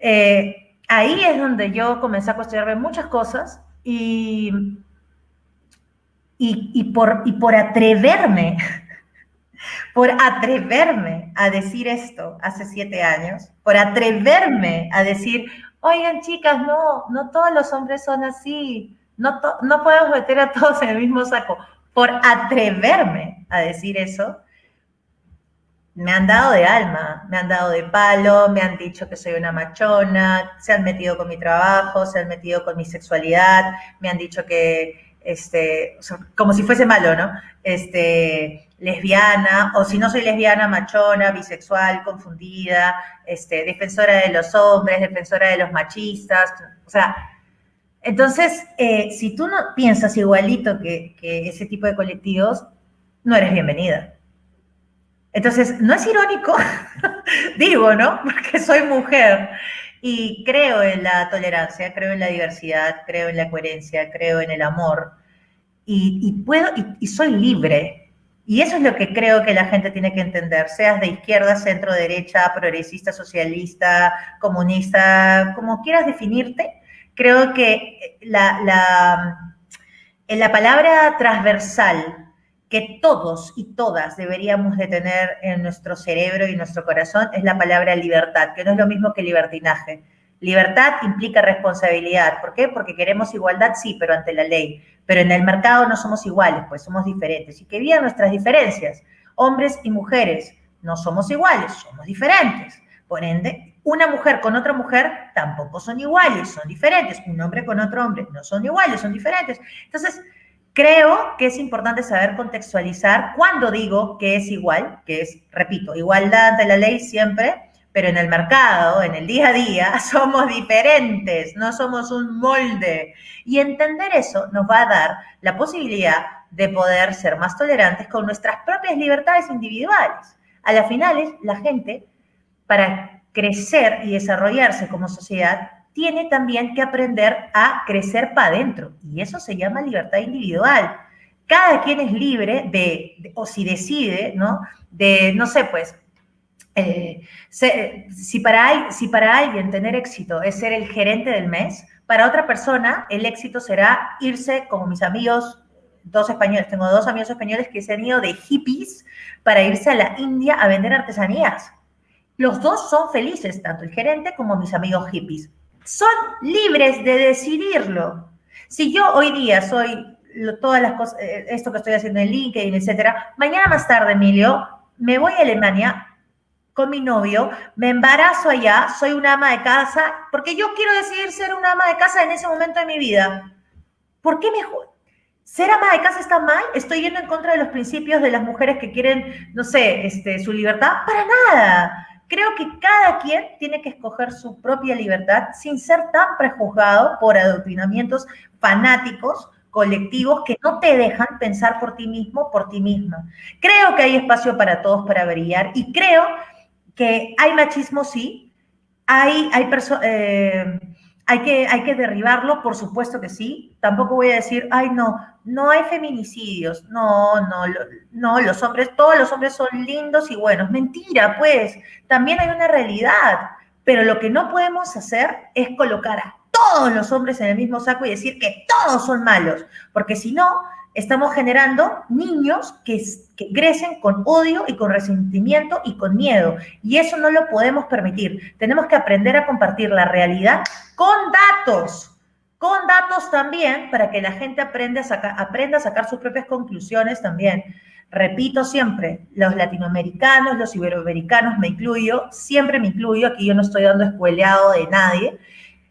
[SPEAKER 2] eh, ahí es donde yo comencé a cuestionarme muchas cosas y, y, por, y por atreverme, por atreverme a decir esto hace siete años, por atreverme a decir, oigan chicas, no, no todos los hombres son así, no, no podemos meter a todos en el mismo saco, por atreverme a decir eso, me han dado de alma, me han dado de palo, me han dicho que soy una machona, se han metido con mi trabajo, se han metido con mi sexualidad, me han dicho que, este, como si fuese malo, ¿no? Este, lesbiana, o si no soy lesbiana, machona, bisexual, confundida, este, defensora de los hombres, defensora de los machistas, o sea, entonces, eh, si tú no piensas igualito que, que ese tipo de colectivos, no eres bienvenida. Entonces, no es irónico, digo, ¿no? Porque soy mujer y creo en la tolerancia, creo en la diversidad, creo en la coherencia, creo en el amor y, puedo y, soy libre. Y eso es lo que creo que la gente tiene que entender, seas de izquierda, centro, derecha, progresista, socialista, comunista, como quieras definirte. Creo que la, la, la palabra transversal que todos y todas deberíamos de tener en nuestro cerebro y nuestro corazón es la palabra libertad, que no es lo mismo que libertinaje. Libertad implica responsabilidad. ¿Por qué? Porque queremos igualdad, sí, pero ante la ley. Pero en el mercado no somos iguales, pues somos diferentes. Y que vivan nuestras diferencias. Hombres y mujeres no somos iguales, somos diferentes. Por ende, una mujer con otra mujer tampoco son iguales, son diferentes. Un hombre con otro hombre no son iguales, son diferentes. Entonces, Creo que es importante saber contextualizar cuando digo que es igual, que es, repito, igualdad ante la ley siempre, pero en el mercado, en el día a día, somos diferentes, no somos un molde. Y entender eso nos va a dar la posibilidad de poder ser más tolerantes con nuestras propias libertades individuales. A las finales, la gente, para crecer y desarrollarse como sociedad, tiene también que aprender a crecer para adentro. Y eso se llama libertad individual. Cada quien es libre de, o si decide, ¿no? De, no sé, pues, eh, si, para, si para alguien tener éxito es ser el gerente del mes, para otra persona el éxito será irse, como mis amigos, dos españoles, tengo dos amigos españoles que se han ido de hippies para irse a la India a vender artesanías. Los dos son felices, tanto el gerente como mis amigos hippies son libres de decidirlo. Si yo hoy día soy todas las cosas, eh, esto que estoy haciendo en LinkedIn, etcétera, mañana más tarde, Emilio, me voy a Alemania con mi novio, me embarazo allá, soy una ama de casa, porque yo quiero decidir ser una ama de casa en ese momento de mi vida. ¿Por qué mejor? ¿Ser ama de casa está mal? ¿Estoy yendo en contra de los principios de las mujeres que quieren, no sé, este, su libertad? Para nada. Creo que cada quien tiene que escoger su propia libertad sin ser tan prejuzgado por adoctrinamientos fanáticos colectivos que no te dejan pensar por ti mismo, por ti misma. Creo que hay espacio para todos para brillar y creo que hay machismo, sí, hay, hay, eh, hay, que, hay que derribarlo, por supuesto que sí. Tampoco voy a decir, ay, no, no hay feminicidios, no, no, no, los hombres, todos los hombres son lindos y buenos. Mentira, pues, también hay una realidad. Pero lo que no podemos hacer es colocar a todos los hombres en el mismo saco y decir que todos son malos, porque si no, estamos generando niños que, que, crecen con odio y con resentimiento y con miedo. Y eso no lo podemos permitir. Tenemos que aprender a compartir la realidad con datos, con datos también, para que la gente aprenda a, sacar, aprenda a sacar sus propias conclusiones también. Repito siempre, los latinoamericanos, los iberoamericanos, me incluyo, siempre me incluyo, aquí yo no estoy dando escueleado de nadie,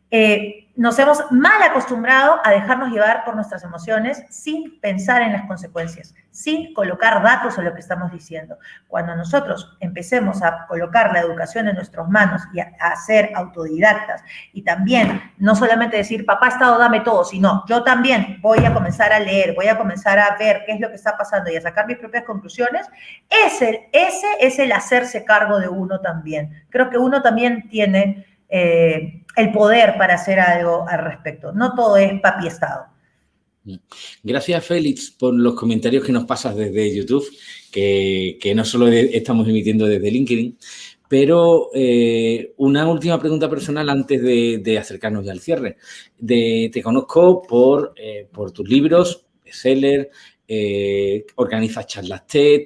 [SPEAKER 2] eh, nos hemos mal acostumbrado a dejarnos llevar por nuestras emociones sin pensar en las consecuencias, sin colocar datos en lo que estamos diciendo. Cuando nosotros empecemos a colocar la educación en nuestras manos y a, a ser autodidactas y también no solamente decir, papá Estado, dame todo, sino yo también voy a comenzar a leer, voy a comenzar a ver qué es lo que está pasando y a sacar mis propias conclusiones, ese, ese es el hacerse cargo de uno también. Creo que uno también tiene eh, el poder para hacer algo al respecto. No todo es papi Estado.
[SPEAKER 1] Gracias, Félix, por los comentarios que nos pasas desde YouTube, que, que no solo estamos emitiendo desde LinkedIn, pero eh, una última pregunta personal antes de, acercarnos ya al cierre. Te conozco por, eh, por tus libros, seller, eh, organizas charlas TED,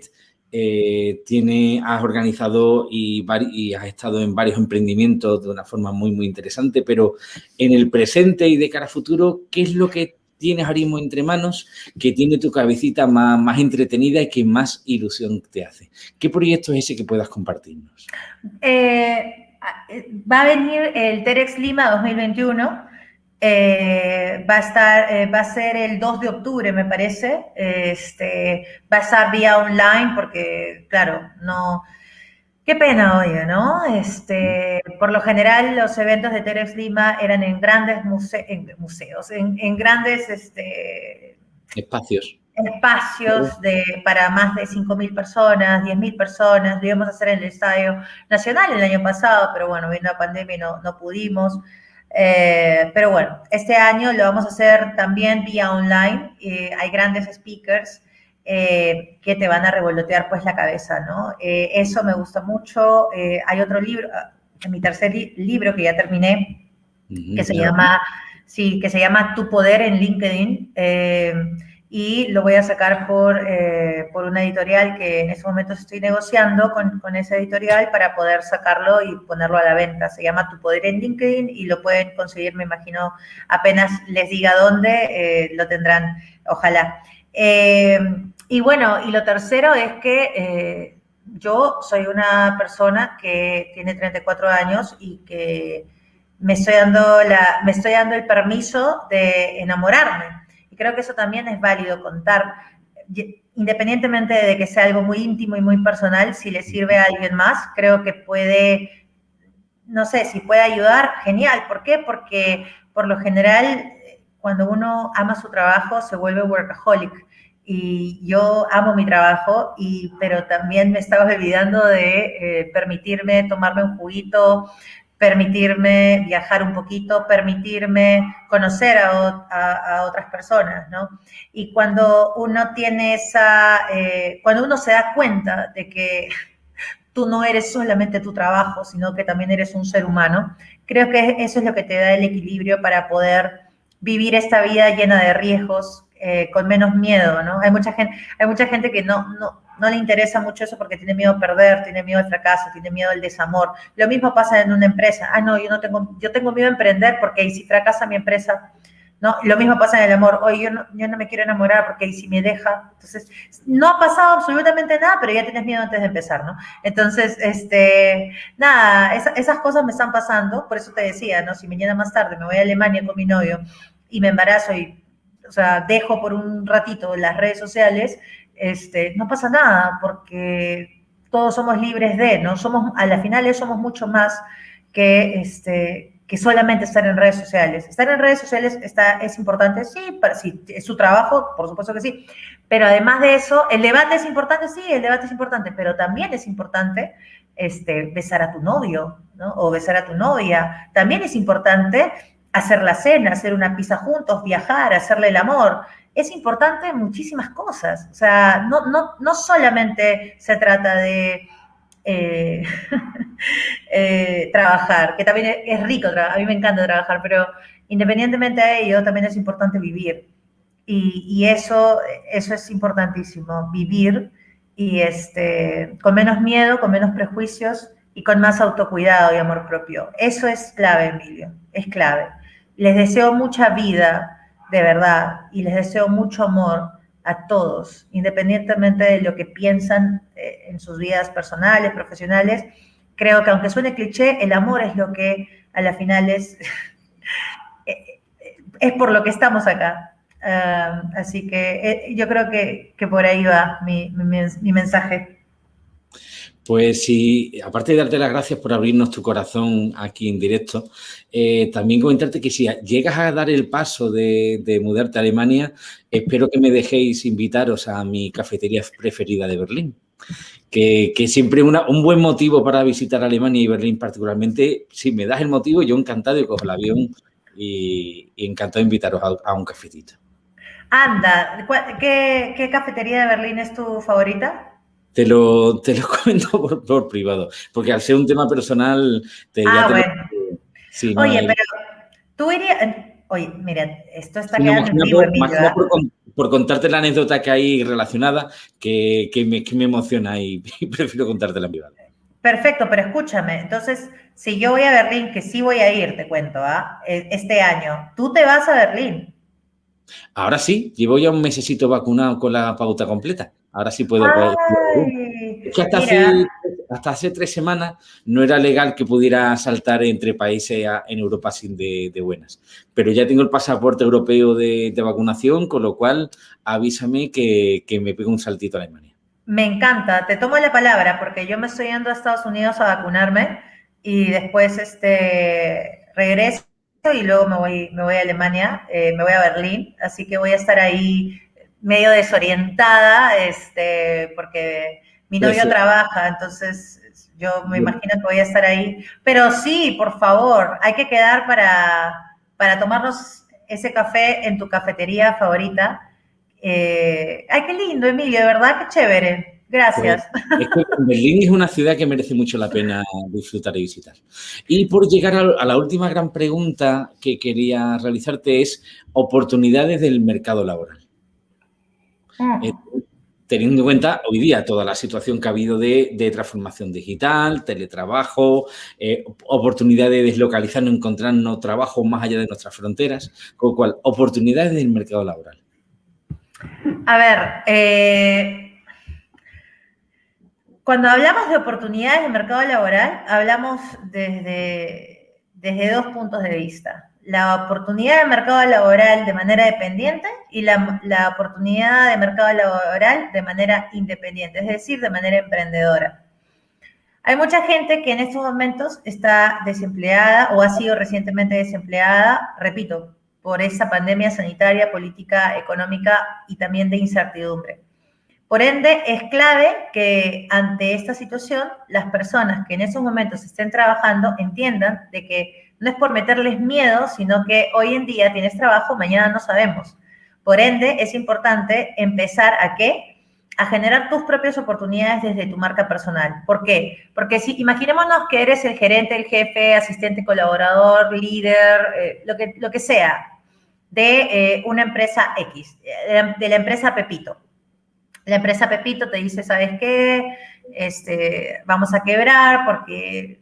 [SPEAKER 1] eh, tiene, has organizado y, has estado en varios emprendimientos de una forma muy, muy interesante, pero en el presente y de cara a futuro, ¿qué es lo que tienes ahora mismo entre manos que tiene tu cabecita más, más entretenida y que más ilusión te hace? ¿Qué proyecto es ese que puedas compartirnos?
[SPEAKER 2] Eh, va a venir el TEDx Lima 2021, eh, va a estar, eh, va a ser el 2 de octubre, me parece. Este, va a estar vía online porque, claro, no... Qué pena, oye, ¿no? Este, por lo general, los eventos de Terex Lima eran en grandes muse en museos, en, en, grandes este,
[SPEAKER 1] espacios.
[SPEAKER 2] Espacios de, para más de 5.000 personas, 10.000 personas. Lo íbamos a hacer en el Estadio Nacional el año pasado, pero bueno, vino la pandemia y no, no pudimos. Eh, pero bueno, este año lo vamos a hacer también vía online. Eh, hay grandes speakers eh, que te van a revolotear pues la cabeza, ¿no? Eh, eso me gusta mucho. Eh, hay otro libro, en mi tercer li libro que ya terminé, que se llama, sí, que se llama Tu Poder en LinkedIn y lo voy a sacar por, eh, por una editorial que en este momento estoy negociando con, con, esa editorial para poder sacarlo y ponerlo a la venta. Se llama Tu Poder en LinkedIn y lo pueden conseguir, me imagino, apenas les diga dónde, eh, lo tendrán, ojalá. Eh, y bueno, y lo tercero es que eh, yo soy una persona que tiene 34 años y que me estoy dando, la, me estoy dando el permiso de enamorarme creo que eso también es válido contar, independientemente de que sea algo muy íntimo y muy personal, si le sirve a alguien más, creo que puede, no sé, si puede ayudar, genial. ¿Por qué? Porque por lo general, cuando uno ama su trabajo, se vuelve workaholic. Y yo amo mi trabajo, y, pero también me estaba olvidando de eh, permitirme tomarme un juguito, permitirme viajar un poquito, permitirme conocer a, otras personas, ¿no? Y cuando uno tiene esa, eh, cuando uno se da cuenta de que tú no eres solamente tu trabajo, sino que también eres un ser humano, creo que eso es lo que te da el equilibrio para poder vivir esta vida llena de riesgos, eh, con menos miedo, ¿no? Hay mucha gente, hay mucha gente que no, no, no le interesa mucho eso porque tiene miedo a perder, tiene miedo al fracaso, tiene miedo al desamor. Lo mismo pasa en una empresa. Ah, no, yo no tengo, yo tengo miedo a emprender porque si fracasa mi empresa, ¿no? Lo mismo pasa en el amor. Oye, yo no, yo no me quiero enamorar porque si me deja. Entonces, no ha pasado absolutamente nada, pero ya tienes miedo antes de empezar, ¿no? Entonces, este, nada, esa, esas cosas me están pasando. Por eso te decía, ¿no? Si mañana más tarde me voy a Alemania con mi novio y me embarazo y, o sea, dejo por un ratito las redes sociales, este, no pasa nada porque todos somos libres de, ¿no? Somos, a la final somos mucho más que, este, que solamente estar en redes sociales. Estar en redes sociales está, es importante, sí, para, sí, es su trabajo, por supuesto que sí, pero además de eso, el debate es importante, sí, el debate es importante, pero también es importante este, besar a tu novio, ¿no? O besar a tu novia. También es importante hacer la cena, hacer una pizza juntos, viajar, hacerle el amor es importante muchísimas cosas. O sea, no, no, no solamente se trata de eh, eh, trabajar, que también es rico, a mí me encanta trabajar, pero independientemente de ello, también es importante vivir. Y, eso, eso es importantísimo, vivir y este, con menos miedo, con menos prejuicios y con más autocuidado y amor propio. Eso es clave, Emilio, es clave. Les deseo mucha vida, de verdad, y les deseo mucho amor a todos, independientemente de lo que piensan eh, en sus vidas personales, profesionales. Creo que aunque suene cliché, el amor es lo que a la final es, eh, es por lo que estamos acá. Ah, así que eh, yo creo que, por ahí va mi, mi mensaje.
[SPEAKER 1] Pues sí, aparte de darte las gracias por abrirnos tu corazón aquí en directo, eh, también comentarte que si llegas a dar el paso de, mudarte a Alemania, espero que me dejéis invitaros a mi cafetería preferida de Berlín. Que, siempre una, un buen motivo para visitar Alemania y Berlín particularmente, si me das el motivo, yo encantado de coger el avión y, encantado de invitaros a, un cafetito.
[SPEAKER 2] Anda, ¿qué, ¿qué cafetería de Berlín es tu favorita?
[SPEAKER 1] Te lo, te lo comento por, privado, porque al ser un tema personal...
[SPEAKER 2] Te, ah, bueno. Oye, pero tú irías... Oye, mira, esto está quedando en vivo,
[SPEAKER 1] por, por, contarte la anécdota que hay relacionada, que, que, me, que me, emociona y, prefiero contártela en privado.
[SPEAKER 2] Perfecto, pero escúchame, entonces, si yo voy a Berlín, que sí voy a ir, te cuento, ¿ah? E, este año, tú te vas a Berlín.
[SPEAKER 1] Ahora sí, llevo ya un mesecito vacunado con la pauta completa. Ahora sí puedo. que hasta hace, tres semanas no era legal que pudiera saltar entre países en Europa sin de, buenas. Pero ya tengo el pasaporte europeo de, vacunación, con lo cual avísame que, me pego un saltito a Alemania.
[SPEAKER 2] Me encanta, te tomo la palabra porque yo me estoy yendo a Estados Unidos a vacunarme y después este, regreso y luego me voy, me voy a Alemania, eh, me voy a Berlín, así que voy a estar ahí medio desorientada, este, porque mi novio trabaja, entonces yo me imagino que voy a estar ahí. Pero sí, por favor, hay que quedar para, para tomarnos ese café en tu cafetería favorita. Eh, ay, qué lindo, Emilio, de verdad, qué chévere. Gracias.
[SPEAKER 1] Pues, Berlín es una ciudad que merece mucho la pena disfrutar y visitar. Y por llegar a, la última gran pregunta que quería realizarte es oportunidades del mercado laboral. Ah. Eh, teniendo en cuenta hoy día toda la situación que ha habido de, transformación digital, teletrabajo, eh, oportunidad de deslocalizarnos, encontrarnos trabajo más allá de nuestras fronteras, con lo cual, oportunidades del mercado laboral.
[SPEAKER 2] A ver, eh, cuando hablamos de oportunidades del mercado laboral, hablamos desde, desde dos puntos de vista la oportunidad de mercado laboral de manera dependiente y la, oportunidad de mercado laboral de manera independiente, es decir, de manera emprendedora. Hay mucha gente que en estos momentos está desempleada o ha sido recientemente desempleada, repito, por esa pandemia sanitaria, política, económica y también de incertidumbre. Por ende, es clave que ante esta situación las personas que en esos momentos estén trabajando entiendan de que no es por meterles miedo, sino que hoy en día tienes trabajo, mañana no sabemos. Por ende, es importante empezar a qué? A generar tus propias oportunidades desde tu marca personal. ¿Por qué? Porque si imaginémonos que eres el gerente, el jefe, asistente, colaborador, líder, eh, lo, que, lo que sea, de eh, una empresa X, de la empresa Pepito. La empresa Pepito te dice, ¿sabes qué? Este, vamos a quebrar porque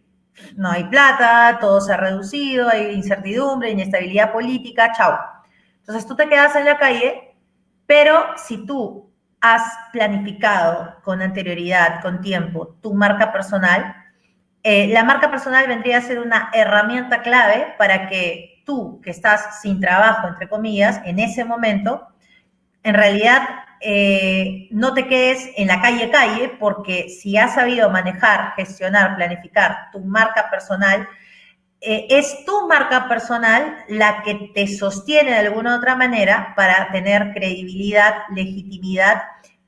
[SPEAKER 2] no hay plata, todo se ha reducido, hay incertidumbre, inestabilidad política, chao. Entonces tú te quedas en la calle, pero si tú has planificado con anterioridad, con tiempo, tu marca personal, eh, la marca personal vendría a ser una herramienta clave para que tú, que estás sin trabajo, entre comillas, en ese momento, en realidad eh, no te quedes en la calle calle, porque si has sabido manejar, gestionar, planificar tu marca personal, eh, es tu marca personal la que te sostiene de alguna u otra manera para tener credibilidad, legitimidad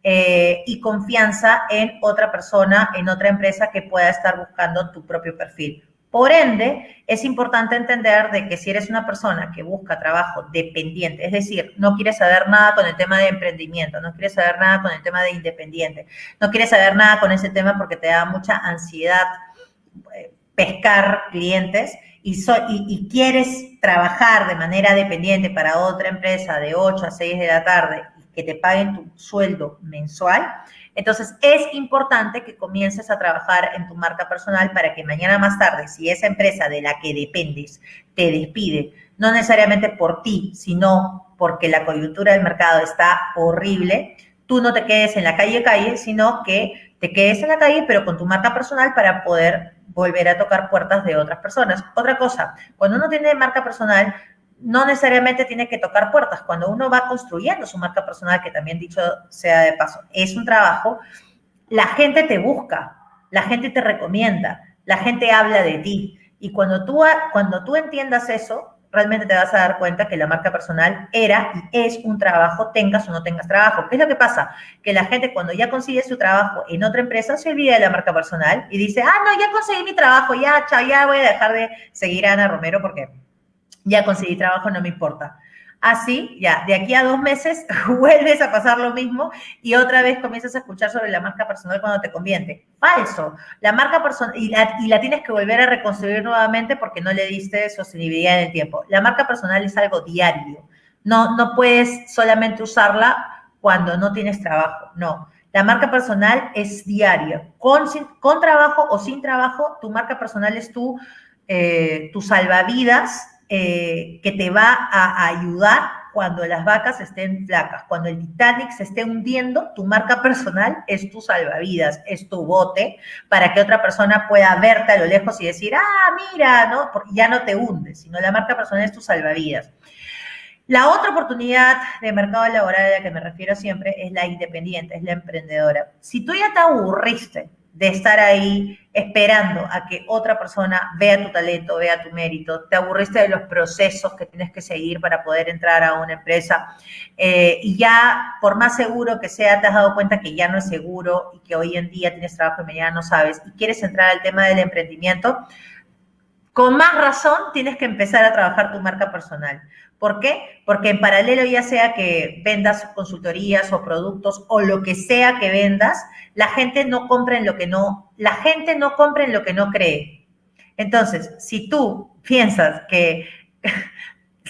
[SPEAKER 2] eh, y confianza en otra persona, en otra empresa que pueda estar buscando tu propio perfil. Por ende, es importante entender de que si eres una persona que busca trabajo dependiente, es decir, no quieres saber nada con el tema de emprendimiento, no quieres saber nada con el tema de independiente, no quieres saber nada con ese tema porque te da mucha ansiedad eh, pescar clientes y, y, quieres trabajar de manera dependiente para otra empresa de 8 a 6 de la tarde y que te paguen tu sueldo mensual, entonces, es importante que comiences a trabajar en tu marca personal para que mañana más tarde, si esa empresa de la que dependes te despide, no necesariamente por ti, sino porque la coyuntura del mercado está horrible, tú no te quedes en la calle calle, sino que te quedes en la calle, pero con tu marca personal para poder volver a tocar puertas de otras personas. Otra cosa, cuando uno tiene marca personal, no necesariamente tiene que tocar puertas. Cuando uno va construyendo su marca personal, que también dicho sea de paso, es un trabajo, la gente te busca, la gente te recomienda, la gente habla de ti. Y cuando tú, cuando tú entiendas eso, realmente te vas a dar cuenta que la marca personal era y es un trabajo, tengas o no tengas trabajo. ¿Qué es lo que pasa? Que la gente cuando ya consigue su trabajo en otra empresa se olvida de la marca personal y dice, ah, no, ya conseguí mi trabajo, ya, chao, ya voy a dejar de seguir a Ana Romero porque ya conseguí trabajo, no me importa. Así, ya, de aquí a dos meses vuelves a pasar lo mismo y otra vez comienzas a escuchar sobre la marca personal cuando te conviene. Falso. La marca personal, y la, tienes que volver a reconstruir nuevamente porque no le diste sostenibilidad en el tiempo. La marca personal es algo diario. No, no puedes solamente usarla cuando no tienes trabajo. No. La marca personal es diaria. Con, con trabajo o sin trabajo, tu marca personal es tu, eh, tu salvavidas eh, que te va a ayudar cuando las vacas estén flacas, cuando el Titanic se esté hundiendo, tu marca personal es tu salvavidas, es tu bote para que otra persona pueda verte a lo lejos y decir, ah, mira, ¿no? Ya no te hundes, sino la marca personal es tu salvavidas. La otra oportunidad de mercado laboral a la que me refiero siempre es la independiente, es la emprendedora. Si tú ya te aburriste de estar ahí esperando a que otra persona vea tu talento, vea tu mérito, te aburriste de los procesos que tienes que seguir para poder entrar a una empresa eh, y ya por más seguro que sea, te has dado cuenta que ya no es seguro y que hoy en día tienes trabajo y mañana no sabes y quieres entrar al tema del emprendimiento, con más razón tienes que empezar a trabajar tu marca personal. ¿Por qué? Porque en paralelo, ya sea que vendas consultorías o productos o lo que sea que vendas, la gente no compra en lo que no, la gente no compra en lo que no cree. Entonces, si tú piensas que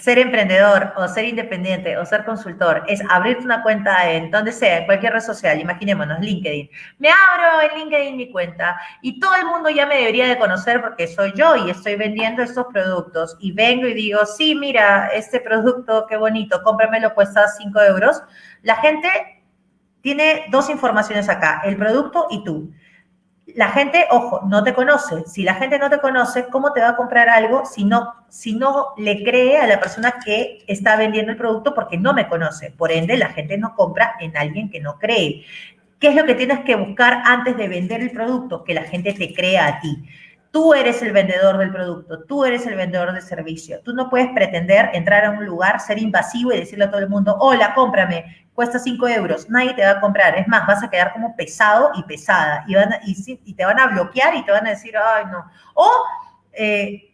[SPEAKER 2] ser emprendedor o ser independiente o ser consultor es abrirte una cuenta en donde sea, en cualquier red social, imaginémonos, LinkedIn. Me abro en LinkedIn mi cuenta y todo el mundo ya me debería de conocer porque soy yo y estoy vendiendo estos productos y vengo y digo, sí, mira, este producto, qué bonito, cómpramelo, cuesta 5 euros. La gente tiene dos informaciones acá, el producto y tú la gente, ojo, no te conoce. Si la gente no te conoce, ¿cómo te va a comprar algo si no, si no le cree a la persona que está vendiendo el producto porque no me conoce? Por ende, la gente no compra en alguien que no cree. ¿Qué es lo que tienes que buscar antes de vender el producto? Que la gente te crea a ti. Tú eres el vendedor del producto, tú eres el vendedor del servicio. Tú no puedes pretender entrar a un lugar, ser invasivo y decirle a todo el mundo, hola, cómprame, cuesta 5 euros, nadie te va a comprar. Es más, vas a quedar como pesado y pesada y, te van a bloquear y te van a decir, ay, no. O, eh,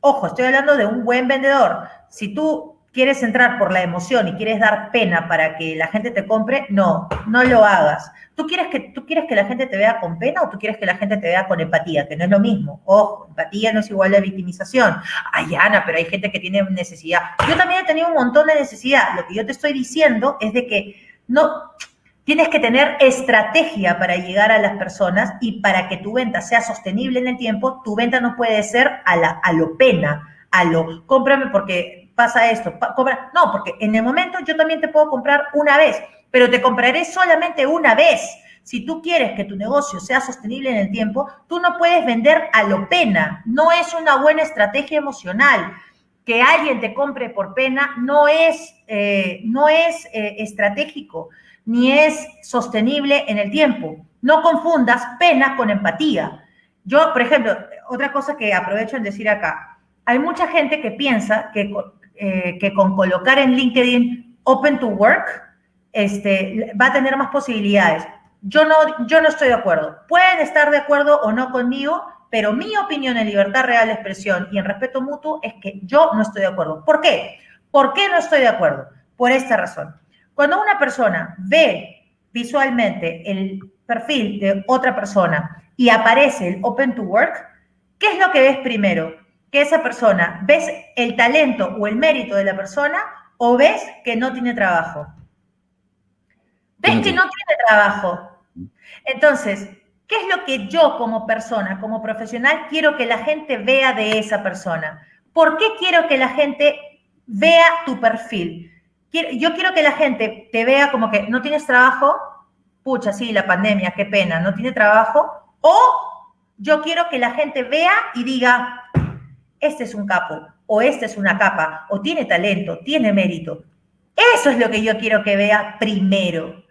[SPEAKER 2] ojo, estoy hablando de un buen vendedor. Si tú quieres entrar por la emoción y quieres dar pena para que la gente te compre, no, no lo hagas. ¿Tú quieres, que, ¿Tú quieres que la gente te vea con pena o tú quieres que la gente te vea con empatía? Que no es lo mismo. Ojo, empatía no es igual a victimización. Ay, Ana, pero hay gente que tiene necesidad. Yo también he tenido un montón de necesidad. Lo que yo te estoy diciendo es de que no, Tienes que tener estrategia para llegar a las personas y para que tu venta sea sostenible en el tiempo, tu venta no puede ser a, a lo pena, a lo cómprame porque pasa esto, cobra. No, porque en el momento yo también te puedo comprar una vez, pero te compraré solamente una vez. Si tú quieres que tu negocio sea sostenible en el tiempo, tú no puedes vender a lo pena. No es una buena estrategia emocional. Que alguien te compre por pena no es, eh, no es eh, estratégico ni es sostenible en el tiempo. No confundas pena con empatía. Yo, por ejemplo, otra cosa que aprovecho en decir acá, hay mucha gente que piensa que eh, que con colocar en LinkedIn Open to Work este, va a tener más posibilidades. Yo no, yo no estoy de acuerdo. Pueden estar de acuerdo o no conmigo, pero mi opinión en libertad real de expresión y en respeto mutuo es que yo no estoy de acuerdo. ¿Por qué? ¿Por qué no estoy de acuerdo? Por esta razón. Cuando una persona ve visualmente el perfil de otra persona y aparece el Open to Work, ¿qué es lo que ves primero? Que esa persona, ¿ves el talento o el mérito de la persona o ves que no tiene trabajo? Ves que no tiene trabajo. Entonces, ¿qué es lo que yo como persona, como profesional, quiero que la gente vea de esa persona? ¿Por qué quiero que la gente vea tu perfil? Yo quiero que la gente te vea como que no tienes trabajo, pucha, sí, la pandemia, qué pena, no tiene trabajo, o yo quiero que la gente vea y diga, este es un capo, o este es una capa, o tiene talento, tiene mérito. Eso es lo que yo quiero que vea primero.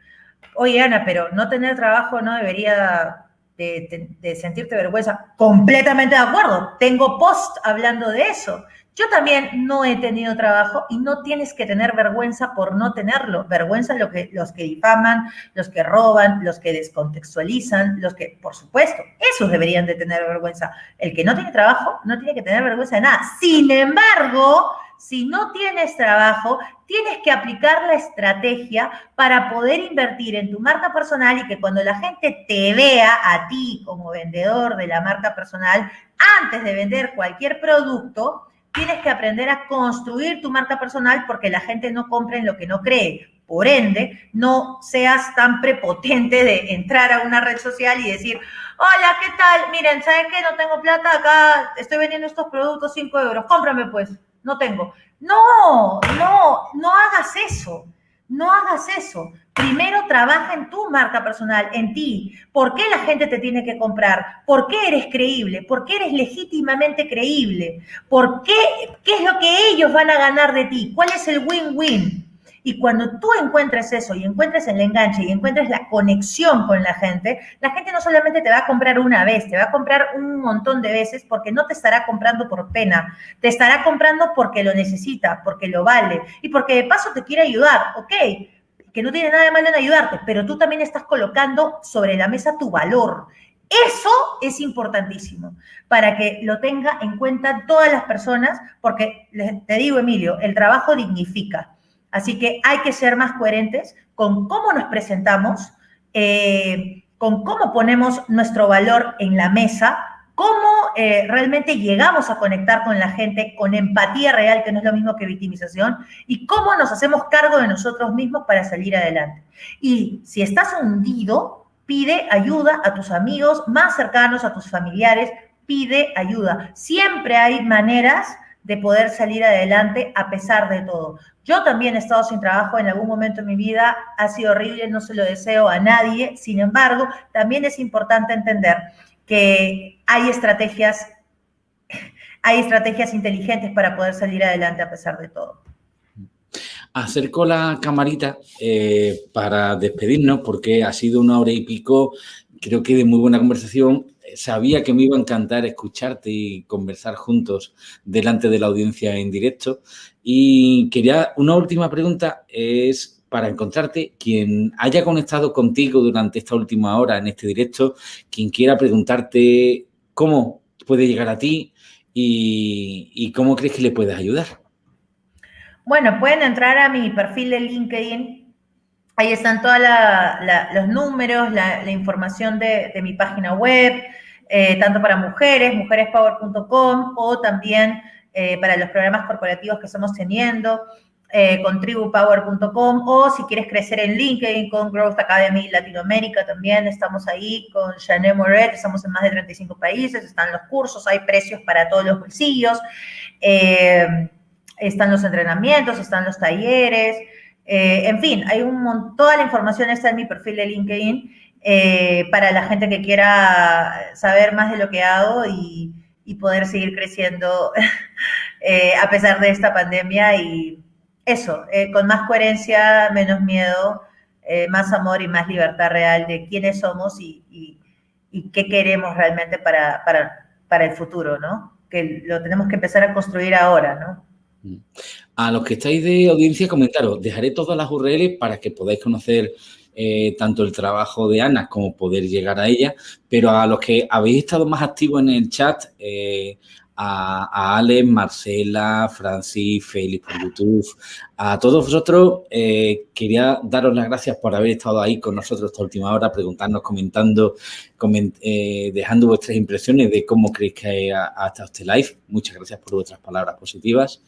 [SPEAKER 2] Oye, Ana, pero no tener trabajo no debería de, sentirte vergüenza. Completamente de acuerdo. Tengo post hablando de eso. Yo también no he tenido trabajo y no tienes que tener vergüenza por no tenerlo. Vergüenza lo que, los que difaman, los que roban, los que descontextualizan, los que, por supuesto, esos deberían de tener vergüenza. El que no tiene trabajo no tiene que tener vergüenza de nada. Sin embargo, si no tienes trabajo, tienes que aplicar la estrategia para poder invertir en tu marca personal y que cuando la gente te vea a ti como vendedor de la marca personal, antes de vender cualquier producto, tienes que aprender a construir tu marca personal porque la gente no compra en lo que no cree. Por ende, no seas tan prepotente de entrar a una red social y decir, hola, ¿qué tal? Miren, ¿saben qué? No tengo plata, acá estoy vendiendo estos productos 5 euros, cómprame pues no tengo. No, no, no hagas eso. No hagas eso. Primero trabaja en tu marca personal, en ti. ¿Por qué la gente te tiene que comprar? ¿Por qué eres creíble? ¿Por qué eres legítimamente creíble? ¿Por qué? ¿Qué es lo que ellos van a ganar de ti? ¿Cuál es el win-win? Y cuando tú encuentres eso y encuentres el enganche y encuentres la conexión con la gente, la gente no solamente te va a comprar una vez, te va a comprar un montón de veces porque no te estará comprando por pena, te estará comprando porque lo necesita, porque lo vale y porque de paso te quiere ayudar, ¿ok? Que no tiene nada de malo en ayudarte, pero tú también estás colocando sobre la mesa tu valor. Eso es importantísimo para que lo tenga en cuenta todas las personas, porque te digo, Emilio, el trabajo dignifica. Así que hay que ser más coherentes con cómo nos presentamos, eh, con cómo ponemos nuestro valor en la mesa, cómo eh, realmente llegamos a conectar con la gente con empatía real, que no es lo mismo que victimización, y cómo nos hacemos cargo de nosotros mismos para salir adelante. Y si estás hundido, pide ayuda a tus amigos más cercanos, a tus familiares, pide ayuda. Siempre hay maneras de poder salir adelante a pesar de todo. Yo también he estado sin trabajo en algún momento de mi vida, ha sido horrible, no se lo deseo a nadie, sin embargo, también es importante entender que hay estrategias, hay estrategias inteligentes para poder salir adelante a pesar de todo.
[SPEAKER 1] Acerco la camarita eh, para despedirnos porque ha sido una hora y pico, creo que de muy buena conversación sabía que me iba a encantar escucharte y conversar juntos delante de la audiencia en directo. Y quería, una última pregunta es para encontrarte, quien haya conectado contigo durante esta última hora en este directo, quien quiera preguntarte cómo puede llegar a ti y, cómo crees que le puedes ayudar.
[SPEAKER 2] Bueno, pueden entrar a mi perfil de LinkedIn. Ahí están todos los números, la, información de, mi página web, eh, tanto para mujeres, mujerespower.com o también eh, para los programas corporativos que estamos teniendo, eh, con tribupower.com o si quieres crecer en LinkedIn con Growth Academy Latinoamérica también estamos ahí con Janet Moret, estamos en más de 35 países, están los cursos, hay precios para todos los bolsillos, están los entrenamientos, están los talleres, en fin, hay un montón, toda la información está en mi perfil de LinkedIn eh, para la gente que quiera saber más de lo que hago y, poder seguir creciendo eh, a pesar de esta pandemia y eso, eh, con más coherencia, menos miedo, más amor y más libertad real de quiénes somos y, qué queremos realmente para, para, el futuro, ¿no? Que lo tenemos que empezar a construir ahora, ¿no?
[SPEAKER 1] Mm. A los que estáis de audiencia, comentaros, dejaré todas las URLs para que podáis conocer eh, tanto el trabajo de Ana como poder llegar a ella, pero a los que habéis estado más activos en el chat, eh, a, Alex, Marcela, Francis, Félix por YouTube, a todos vosotros. Eh, quería daros las gracias por haber estado ahí con nosotros esta última hora, preguntarnos, comentando, eh, dejando vuestras impresiones de cómo creéis que ha, estado este live. Muchas gracias por vuestras palabras positivas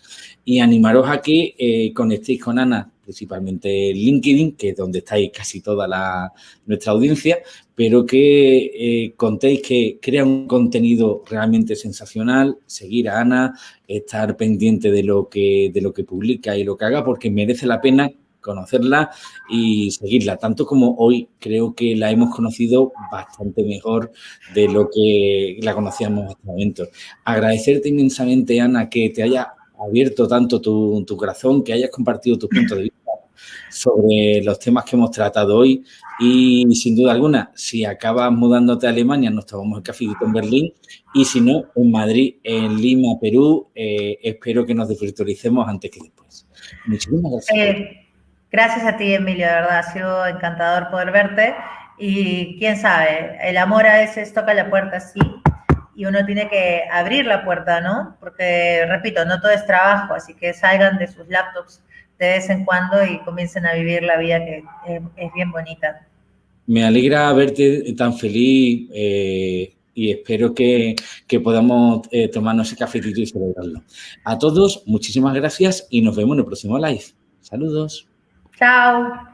[SPEAKER 1] y animaros a que eh, conectéis con Ana, principalmente LinkedIn, que es donde estáis casi toda la, nuestra audiencia, pero que eh, contéis que crea un contenido realmente sensacional, seguir a Ana, estar pendiente de lo que, de lo que publica y lo que haga, porque merece la pena conocerla y seguirla, tanto como hoy creo que la hemos conocido bastante mejor de lo que la conocíamos hasta el momento. Agradecerte inmensamente, Ana, que te haya abierto tanto tu, tu corazón, que hayas compartido tu punto de vista sobre los temas que hemos tratado hoy y sin duda alguna, si acabas mudándote a Alemania, nos tomamos el café en Berlín y si no, en Madrid, en Lima, Perú, eh, espero que nos desvirtualicemos antes que después.
[SPEAKER 2] Muchísimas gracias. Eh, gracias a ti, Emilio, de verdad, ha sido encantador poder verte y quién sabe, el amor a veces toca la puerta así y uno tiene que abrir la puerta, ¿no? Porque, repito, no todo es trabajo, así que salgan de sus laptops de vez en cuando y comiencen a vivir la vida que es, bien bonita.
[SPEAKER 1] Me alegra verte tan feliz eh, y espero que, podamos eh, tomarnos ese cafetito y celebrarlo. A todos, muchísimas gracias y nos vemos en el próximo live. Saludos.
[SPEAKER 2] Chao.